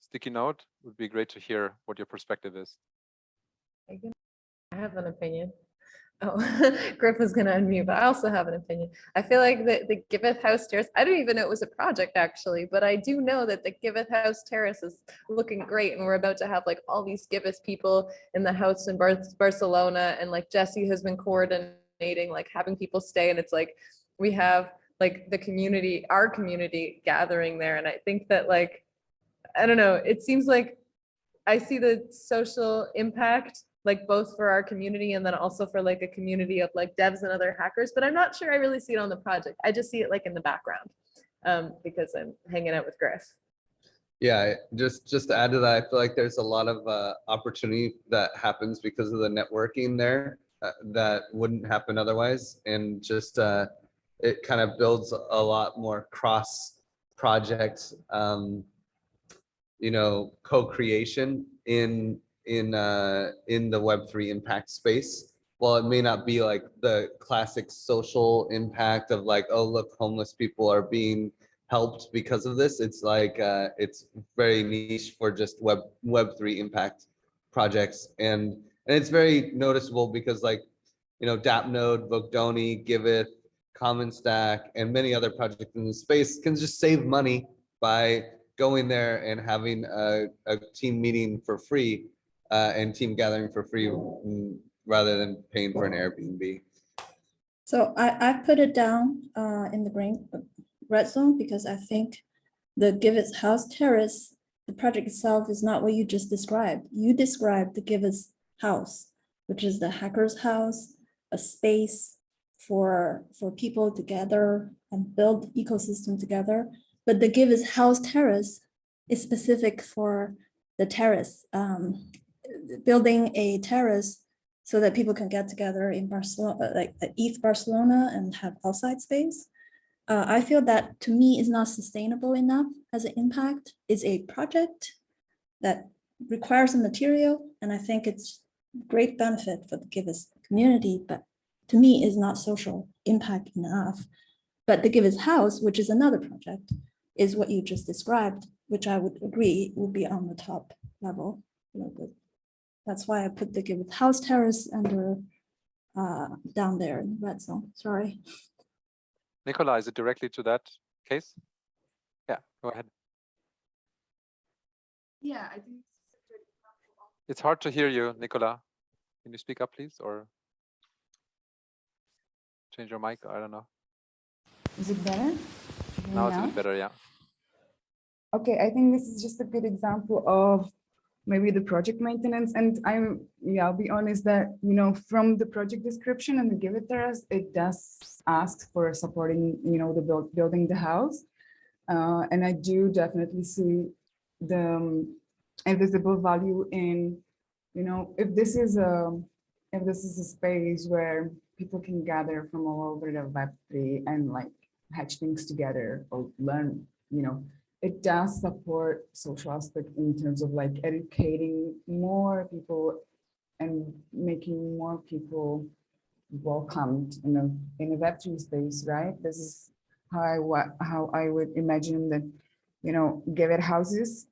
sticky note would be great to hear what your perspective is. I have an opinion. Oh, *laughs* Griff was gonna unmute, but I also have an opinion. I feel like the, the Giveth House Terrace, I didn't even know it was a project actually, but I do know that the Giveth House Terrace is looking great and we're about to have like all these Giveth people in the house in Bar- Barcelona and like Jesse has been coordinating, like having people stay and it's like, we have like the community, our community gathering there. And I think that like, I don't know, it seems like I see the social impact like both for our community and then also for like a community of like devs and other hackers, but I'm not sure I really see it on the project. I just see it like in the background um, because I'm hanging out with Griff. Yeah, just just to add to that, I feel like there's a lot of uh, opportunity that happens because of the networking there uh, that wouldn't happen otherwise, and just uh, it kind of builds a lot more cross project, um, you know, co-creation in in uh, in the Web three impact space. While it may not be like the classic social impact of like, oh look, homeless people are being helped because of this. It's like uh, it's very niche for just web web three impact projects, and and it's very noticeable because like you know DAppNode, Vocdoni, Giveth, Commons Stack, and many other projects in the space can just save money by going there and having a, a team meeting for free uh, and team gathering for free mm, rather than paying for an Airbnb. So I, I put it down uh, in the green red zone because I think the Giveth House Terrace, the project itself is not what you just described. You described the Giveth House, which is the hacker's house, a space for, for people to gather and build ecosystem together. But the Giveth House Terrace is specific for the terrace, um, building a terrace so that people can get together in Barcelona, like at East Barcelona and have outside space. Uh, I feel that to me is not sustainable enough as an impact. It's a project that requires a material, and I think it's great benefit for the Giveth community, but to me is not social impact enough. But the Giveth House, which is another project, is what you just described, which I would agree will be on the top level. a little bit. That's why I put the Giveth House Terrace under uh, down there in the red zone. Sorry. Nicola, is it directly to that case? Yeah, go ahead. Yeah, I think. It's hard to hear you, Nicola. Can you speak up, please, or change your mic? I don't know. Is it better? Can you hear me Now it's a bit better, yeah. Okay, I think this is just a good example of maybe the project maintenance. And I'm, yeah, I'll be honest that, you know, from the project description and the Give It to us, it does ask for supporting, you know, the build, building the house. Uh, and I do definitely see the um, invisible value in, you know, if this is a, if this is a space where people can gather from all over the Web3 and like hatch things together or learn, you know, it does support social aspect in terms of like educating more people and making more people welcomed in a in a Web3 space, right? This is how I wa- how I would imagine that, you know, Giveth houses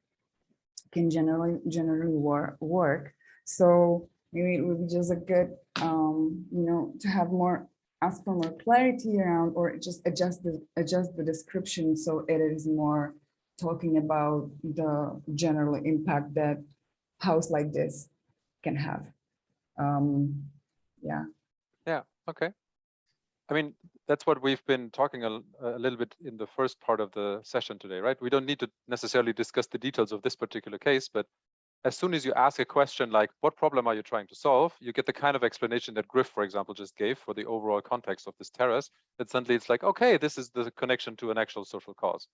can generally generally work. So maybe it would be just a good um, you know, to have more ask for more clarity around or just adjust the adjust the description so it is more talking about the general impact that house like this can have. Um, yeah. Yeah, okay. I mean, that's what we've been talking a little bit in the first part of the session today, right? We don't need to necessarily discuss the details of this particular case, but as soon as you ask a question like, what problem are you trying to solve? You get the kind of explanation that Griff, for example, just gave for the overall context of this terrace. That suddenly it's like, okay, this is the connection to an actual social cause.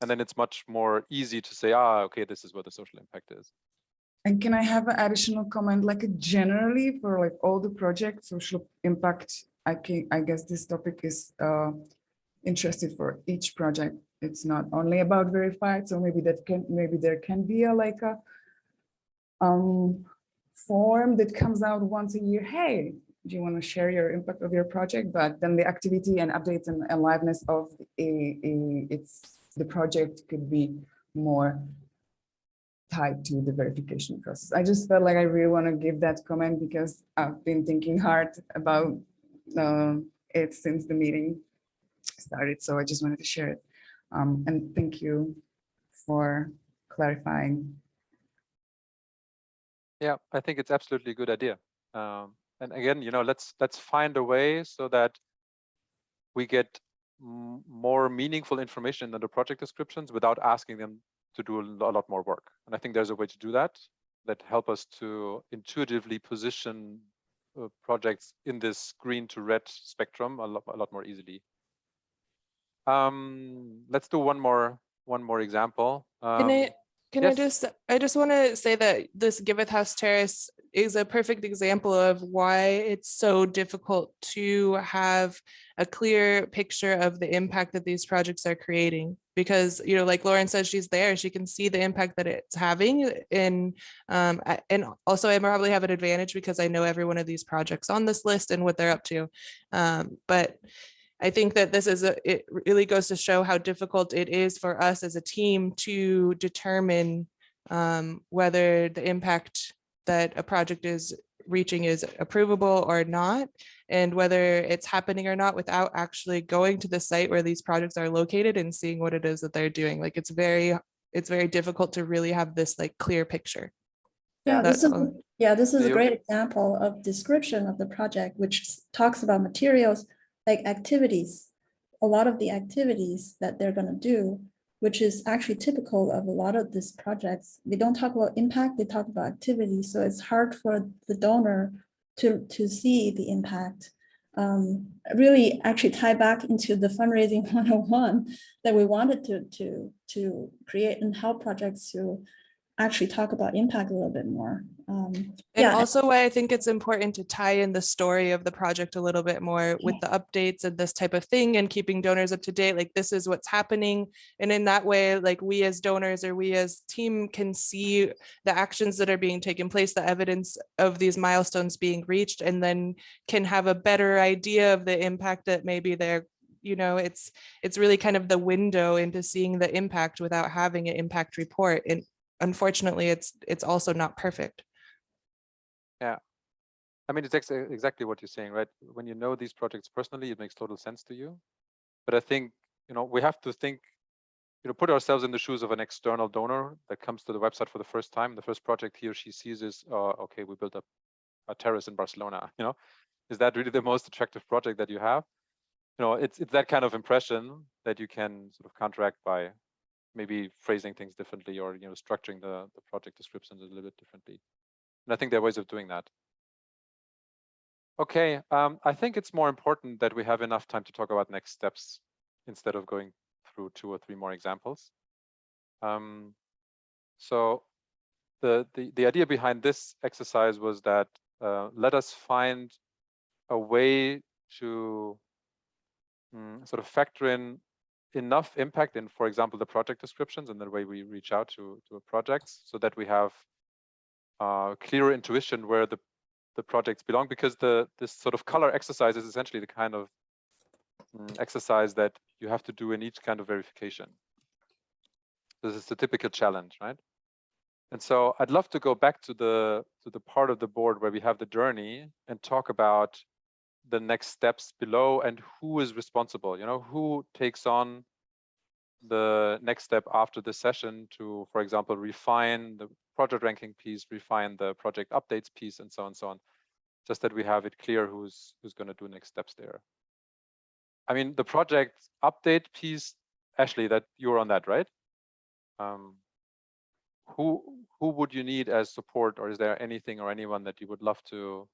And then it's much more easy to say, ah, okay, this is what the social impact is. And can I have an additional comment, like generally for like all the projects, social impact, I can, I guess this topic is uh, interested for each project. It's not only about verified, so maybe that can, maybe there can be a like a um, form that comes out once a year. Hey, do you want to share your impact of your project? But then the activity and updates and aliveness of a, a it's the project could be more tied to the verification process. I just felt like I really want to give that comment because I've been thinking hard about uh, it since the meeting started. So I just wanted to share it. Um, and thank you for clarifying. Yeah, I think it's absolutely a good idea. Um, and again, you know, let's let's find a way so that we get more meaningful information in the project descriptions without asking them to do a lot more work. And I think there's a way to do that that help us to intuitively position uh, projects in this green to red spectrum a lot, a lot more easily. Um, let's do one more one more example. Can Um, I, can I just, I just want to say that this Giveth House Terrace is a perfect example of why it's so difficult to have a clear picture of the impact that these projects are creating. Because, you know, like Lauren says, she's there, she can see the impact that it's having And, um, and also I probably have an advantage because I know every one of these projects on this list and what they're up to. Um, but I think that this is a, it really goes to show how difficult it is for us as a team to determine um, whether the impact that a project is reaching is approvable or not, and whether it's happening or not without actually going to the site where these projects are located and seeing what it is that they're doing. Like it's very, it's very difficult to really have this like clear picture. Yeah, this is, all. yeah, this is a great example of description of the project, which talks about materials like activities. A lot of the activities that they're gonna do, which is actually typical of a lot of these projects. They don't talk about impact, they talk about activity, so it's hard for the donor to, to see the impact. Um, really actually tie back into the fundraising *laughs* 101 that we wanted to, to, to create and help projects to actually talk about impact a little bit more. Um, And yeah, also why I think it's important to tie in the story of the project a little bit more with the updates and this type of thing and keeping donors up to date, like this is what's happening. And in that way, like we as donors or we as team can see the actions that are being taken place, the evidence of these milestones being reached, and then can have a better idea of the impact that maybe they're you know, it's it's really kind of the window into seeing the impact without having an impact report. And unfortunately, it's it's also not perfect. Yeah. I mean, it's ex- exactly what you're saying, right? When you know these projects personally, it makes total sense to you. But I think, you know, we have to think, you know, put ourselves in the shoes of an external donor that comes to the website for the first time. The first project he or she sees is, uh, okay, we built a, a terrace in Barcelona, *laughs* you know? Is that really the most attractive project that you have? You know, it's it's that kind of impression that you can sort of counteract by maybe phrasing things differently or you know structuring the, the project descriptions a little bit differently. And I think there are ways of doing that. Okay, um, I think it's more important that we have enough time to talk about next steps instead of going through two or three more examples. Um, so the, the, the idea behind this exercise was that uh, let us find a way to mm, sort of factor in enough impact in, for example, the project descriptions and the way we reach out to, to projects so that we have uh, clearer intuition where the, the projects belong because the this sort of color exercise is essentially the kind of mm, exercise that you have to do in each kind of verification. This is the typical challenge, right? And so I'd love to go back to the to the part of the board where we have the journey and talk about the next steps below and who is responsible, you know, who takes on the next step after the session to, for example, refine the project ranking piece, refine the project updates piece, and so on and so on. Just that we have it clear who's who's going to do next steps there. I mean, the project update piece, Ashley, that you're on that, right? Um, who who would you need as support, or is there anything or anyone that you would love to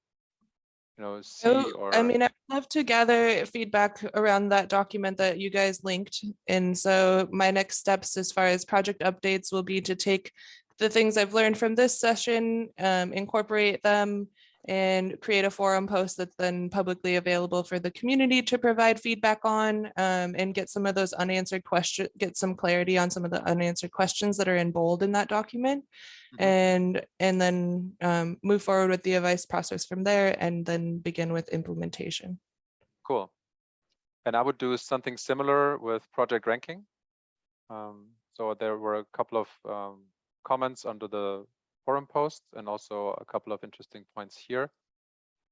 you know, see Oh, or I mean, I'd love to gather feedback around that document that you guys linked. And so my next steps as far as project updates will be to take the things I've learned from this session, um, incorporate them and create a forum post that's then publicly available for the community to provide feedback on um, and get some of those unanswered questions, get some clarity on some of the unanswered questions that are in bold in that document Mhm. and and then um, move forward with the advice process from there and then begin with implementation. cool. And I would do something similar with project ranking. Um, so there were a couple of um, comments under the forum post and also a couple of interesting points here.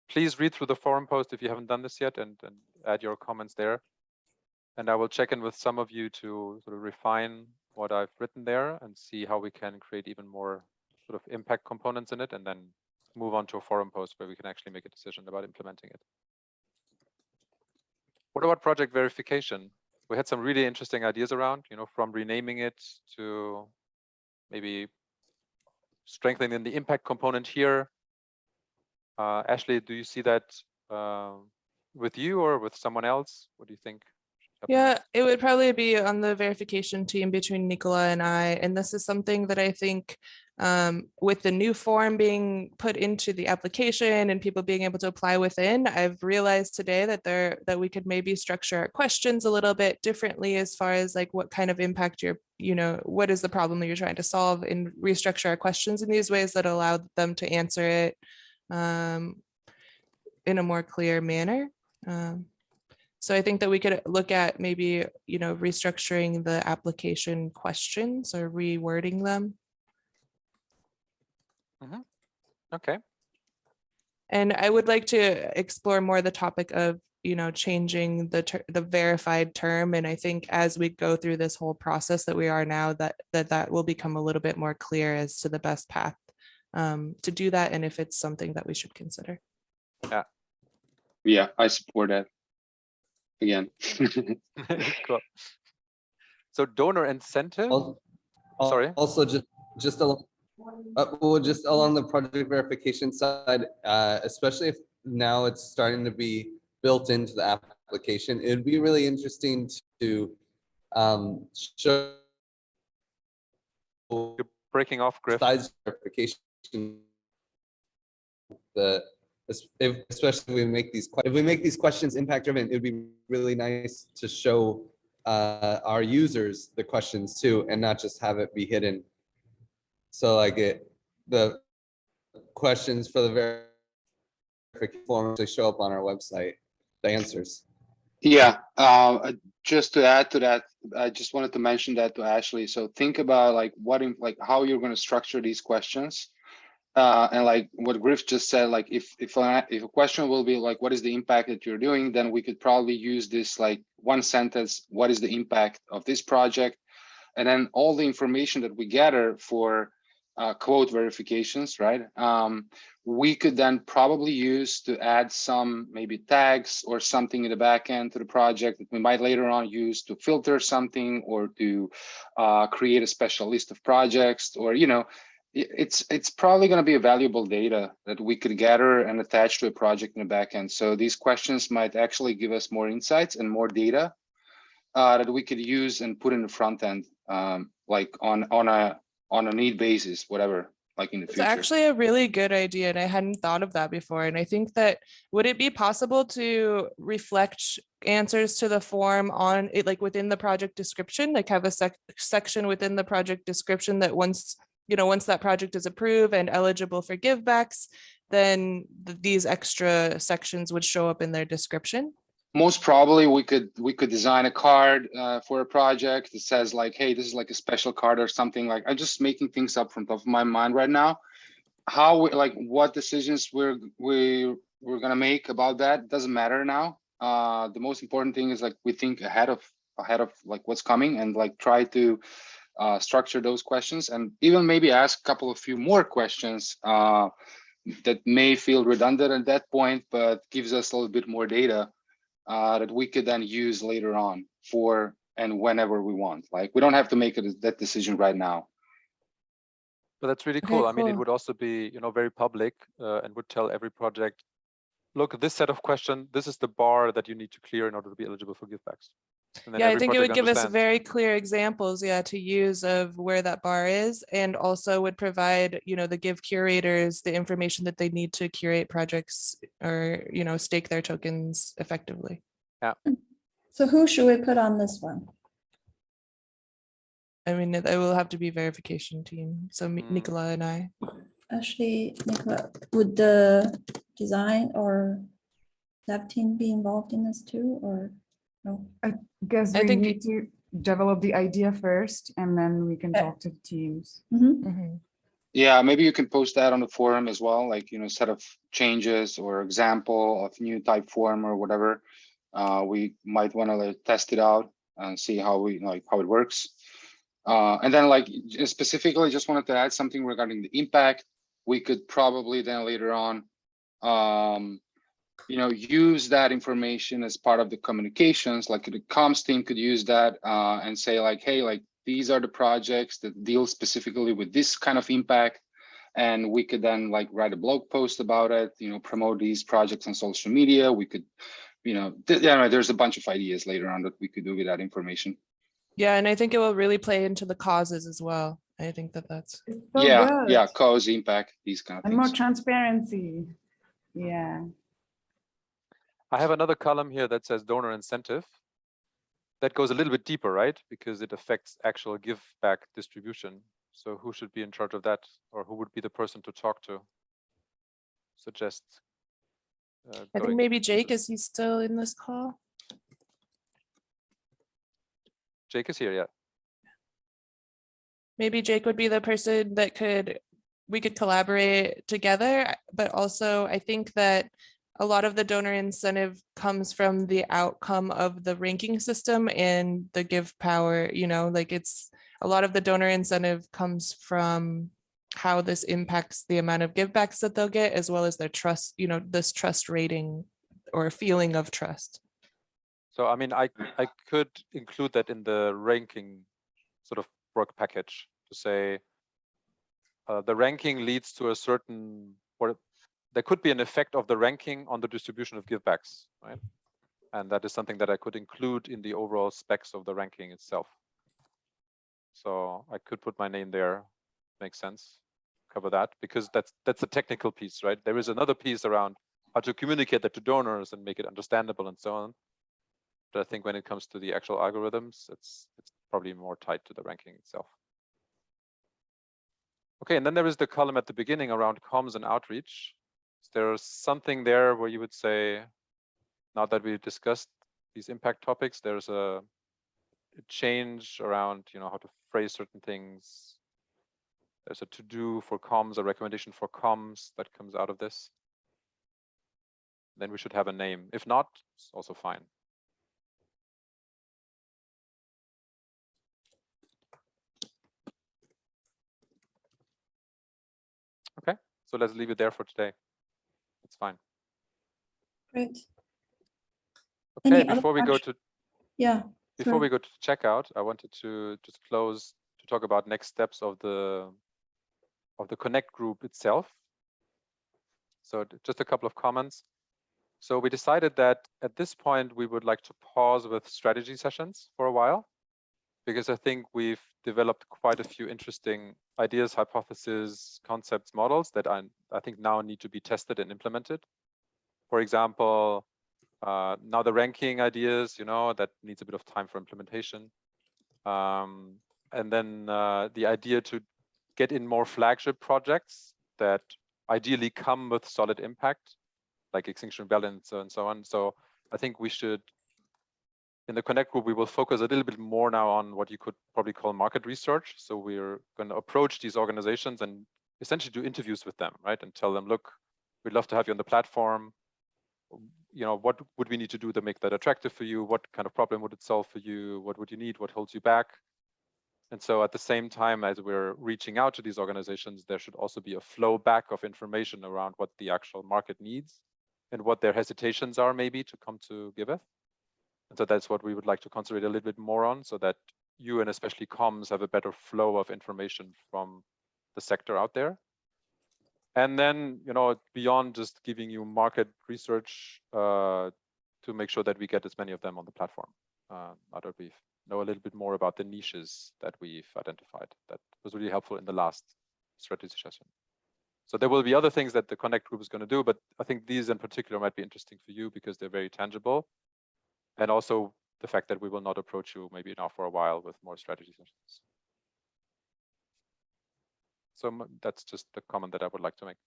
Please read through the forum post if you haven't done this yet and, and add your comments there. And I will check in with some of you to sort of refine what I've written there and see how we can create even more sort of impact components in it and then move on to a forum post where we can actually make a decision about implementing it. What about project verification? We had some really interesting ideas around, you know, from renaming it to maybe strengthening the impact component here. Uh, Ashley, do you see that uh, with you or with someone else? What do you think? Yeah, it would probably be on the verification team between Nicola and I. And this is something that I think um, with the new form being put into the application and people being able to apply within, I've realized today that there that we could maybe structure our questions a little bit differently as far as like what kind of impact you're, you know, what is the problem that you're trying to solve and restructure our questions in these ways that allow them to answer it um, in a more clear manner. Um, so I think that we could look at maybe, you know, restructuring the application questions or rewording them. Okay, And I would like to explore more the topic of, you know, changing the ter- the verified term. And I think as we go through this whole process that we are now, that that that will become a little bit more clear as to the best path um, to do that and if it's something that we should consider. Yeah, Yeah, I support that. Again. *laughs* *laughs* cool. So donor incentive, Al- al- Sorry? Also, just, just along, uh, well, just along the project verification side, uh, especially if now it's starting to be built into the application, it'd be really interesting to um, show you're breaking off, Griff. size verification. The, if, especially if we make these, if we make these questions impact driven, it'd be really nice to show uh, our users the questions too, and not just have it be hidden. So like it, the questions for the verification form to show up on our website, the answers. Yeah, uh, just to add to that, I just wanted to mention that to Ashley. So think about like what, like how you're going to structure these questions. Uh, and like what Griff just said, like if if a, if a question will be like, what is the impact that you're doing, then we could probably use this like one sentence. What is the impact of this project? And then all the information that we gather for uh, quote verifications, right? Um, we could then probably use to add some maybe tags or something in the back end to the project that we might later on use to filter something or to uh, create a special list of projects or, you know, it's it's probably going to be a valuable data that we could gather and attach to a project in the back end. So these questions might actually give us more insights and more data uh, that we could use and put in the front end, um, like on on a on a need basis, whatever, like in the It's future. It's actually a really good idea and I hadn't thought of that before. And I think that, would it be possible to reflect answers to the form on it, like within the project description, like have a sec- section within the project description that once, you know, once that project is approved and eligible for givebacks, then th- these extra sections would show up in their description? Most probably we could we could design a card uh, for a project that says like hey this is like a special card or something like i'm just making things up from top of my mind right now. How we like what decisions we're we we're gonna make about that doesn't matter now. Uh the most important thing is like we think ahead of ahead of like what's coming and like try to uh structure those questions and even maybe ask a couple of few more questions uh that may feel redundant at that point but gives us a little bit more data uh, that we could then use later on for and whenever we want. Like we don't have to make it that decision right now. But that's really Okay, cool. I mean, it would also be, you know, very public uh, and would tell every project, look, this set of question, this is the bar that you need to clear in order to be eligible for givebacks. And Yeah, I think it would give us very clear examples, yeah, to use of where that bar is and also would provide, you know, the give curators the information that they need to curate projects or, you know, stake their tokens effectively. Yeah. So who should we put on this one? I mean, it it will have to be verification team. So Mm. Nicola and I. Actually, Nicola, would the design or dev team be involved in this too, or no? Guess I we think need to develop the idea first and then we can talk to the teams. Mhm. Mhm. Yeah, maybe you can post that on the forum as well, like, you know, set of changes or example of new type form or whatever. Uh, we might want to test it out and see how we like how it works. Uh, and then like specifically just wanted to add something regarding the impact. We could probably then later on um, you know, use that information as part of the communications, like the comms team could use that uh, and say like, hey, like these are the projects that deal specifically with this kind of impact. And we could then like write a blog post about it, you know, promote these projects on social media. We could, you know, th- yeah, there's a bunch of ideas later on that we could do with that information. Yeah, and I think it will really play into the causes as well. I think that that's, so yeah, yeah, cause impact, these kind of And more transparency. Yeah. I have another column here that says donor incentive. That goes a little bit deeper, right? Because it affects actual give back distribution. So who should be in charge of that? Or who would be the person to talk to? Suggest. uh, I think maybe Jake, is he still in this call? Jake is here, yeah. maybe Jake would be the person that could, we could collaborate together, but also I think that a lot of the donor incentive comes from the outcome of the ranking system and the give power, you know, like it's, a lot of the donor incentive comes from how this impacts the amount of givebacks that they'll get, as well as their trust, you know, this trust rating or feeling of trust. So I mean, I I could include that in the ranking sort of work package to say uh, the ranking leads to a certain or there could be an effect of the ranking on the distribution of givebacks, right? And that is something that I could include in the overall specs of the ranking itself. So I could put my name there, makes sense, cover that because that's that's a technical piece, right? There is another piece around how to communicate that to donors and make it understandable and so on. But I think when it comes to the actual algorithms, it's it's probably more tied to the ranking itself. Okay, and then there is the column at the beginning around comms and outreach. Is there something there where you would say, now that we discussed these impact topics, there's a, a change around, you know, how to phrase certain things. There's a to-do for comms, a recommendation for comms that comes out of this. Then we should have a name. If not, it's also fine. Okay, so let's leave it there for today. It's fine. Great. Okay, other before we go to Yeah, before Sure. we go to checkout, I wanted to just close to talk about next steps of the of the Connect group itself. So just a couple of comments. So we decided that at this point, we would like to pause with strategy sessions for a while, because I think we've developed quite a few interesting ideas, hypotheses, concepts, models that I, I think now need to be tested and implemented. For example, uh, now the ranking ideas, you know, that needs a bit of time for implementation. Um, and then uh, the idea to get in more flagship projects that ideally come with solid impact, like Extinction so, and so on. So I think we should, in the Connect group, we will focus a little bit more now on what you could probably call market research. So we're going to approach these organizations and essentially do interviews with them, right? And tell them, look, we'd love to have you on the platform you know, what would we need to do to make that attractive for you? What kind of problem would it solve for you? What would you need? What holds you back? And so at the same time as we're reaching out to these organizations, there should also be a flow back of information around what the actual market needs and what their hesitations are maybe to come to Giveth. And so that's what we would like to concentrate a little bit more on so that you and especially comms have a better flow of information from the sector out there. And then, you know, beyond just giving you market research uh, to make sure that we get as many of them on the platform. Uh, that we know a little bit more about the niches that we've identified. That was really helpful in the last strategy session. So there will be other things that the Connect group is going to do, but I think these in particular might be interesting for you because they're very tangible. And also the fact that we will not approach you maybe now for a while with more strategy sessions. So that's just the comment that I would like to make.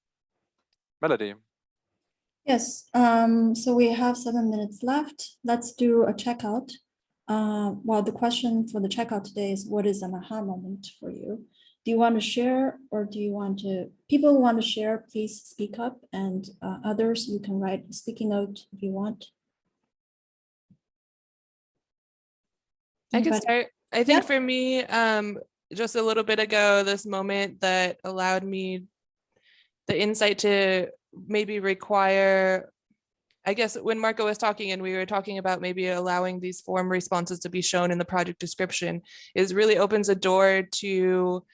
Melody, yes. Um, so we have seven minutes left. Let's do a checkout. Uh, well, the question for the checkout today is what is an aha moment for you? Do you want to share or do you want to, people who want to share, please speak up and uh, others, you can write a sticky note if you want. I can start. I think Yeah. for me, um, just a little bit ago, this moment that allowed me the insight to maybe require, I guess when Marco was talking and we were talking about maybe allowing these form responses to be shown in the project description is really opens a door to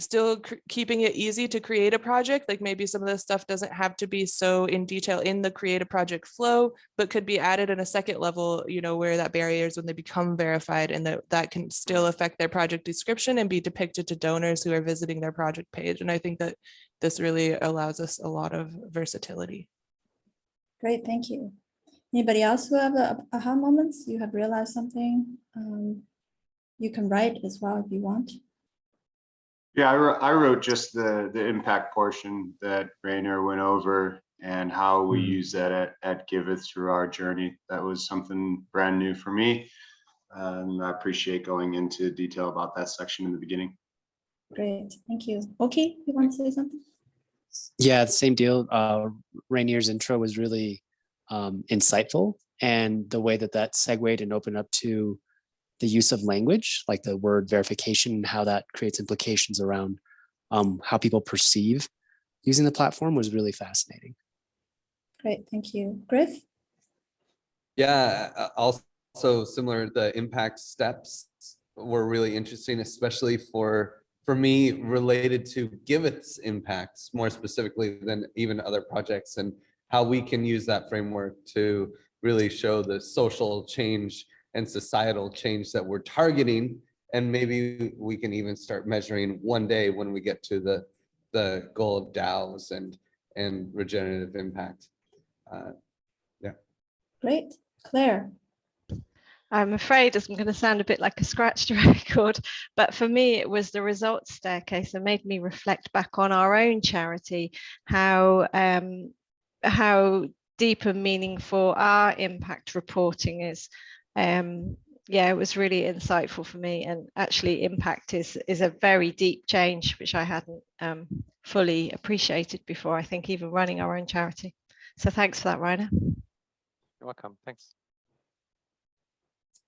still keeping it easy to create a project. Like maybe some of this stuff doesn't have to be so in detail in the create a project flow, but could be added in a second level, you know, where that barrier is when they become verified and that that can still affect their project description and be depicted to donors who are visiting their project page. And I think that this really allows us a lot of versatility. Great, thank you. Anybody else who have a aha moments? You have realized something? Um, You can write as well if you want. Yeah, I wrote, I wrote just the, the impact portion that Rainer went over and how we Mhm. use that at, at Giveth through our journey. That was something brand new for me. And I appreciate going into detail about that section in the beginning. Great, thank you. Okay, you want to say something? Yeah, the same deal. Uh, Rainer's intro was really um, insightful, and the way that that segued and opened up to the use of language, like the word verification, and how that creates implications around um, how people perceive using the platform, was really fascinating. Great, thank you. Griff? Yeah, also similar, the impact steps were really interesting, especially for, for me, related to Giveth's impacts more specifically than even other projects and how we can use that framework to really show the social change and societal change that we're targeting. And maybe we can even start measuring one day when we get to the, the goal of DAOs and, and regenerative impact. Uh, Great, Claire? I'm afraid I'm going to sound a bit like a scratched *laughs* record, but for me, it was the results staircase that made me reflect back on our own charity, how um, how deep and meaningful our impact reporting is. Um, yeah, it was really insightful for me, and actually, impact is is a very deep change which I hadn't um, fully appreciated before. I think even running our own charity. So thanks for that, Rainer. you're welcome. Thanks.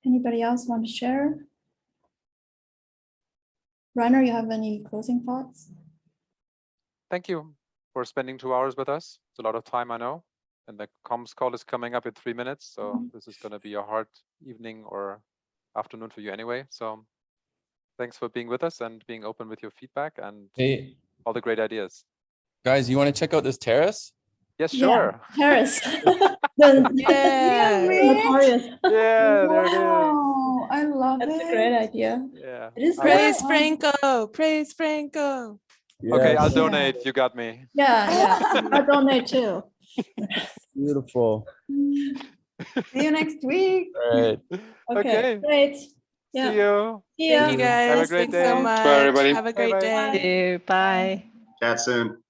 Anybody else want to share? Rainer, you have any closing thoughts? Thank you. for spending two hours with us. It's a lot of time, I know. And the comms call is coming up in three minutes, so Mhm. this is gonna be a hard evening or afternoon for you anyway, so thanks for being with us and being open with your feedback and Hey, all the great ideas. guys, you want to check out this terrace? Yes, Yeah. sure. Paris. *laughs* The- Yeah. Notorious. Yeah, there it is. Wow, I love That's it. a great idea. Yeah. It is I great. will- Praise Franco, praise Franco. Okay, I'll Yes, donate. You got me. Yeah, yeah. *laughs* I donate too. *laughs* Beautiful. See you next week. *laughs* All right. Okay, Okay. great. See you. See ya. Thank you Have a guys. great Thanks so day. much. everybody. Have a great Bye-bye. day. Bye. Chat soon.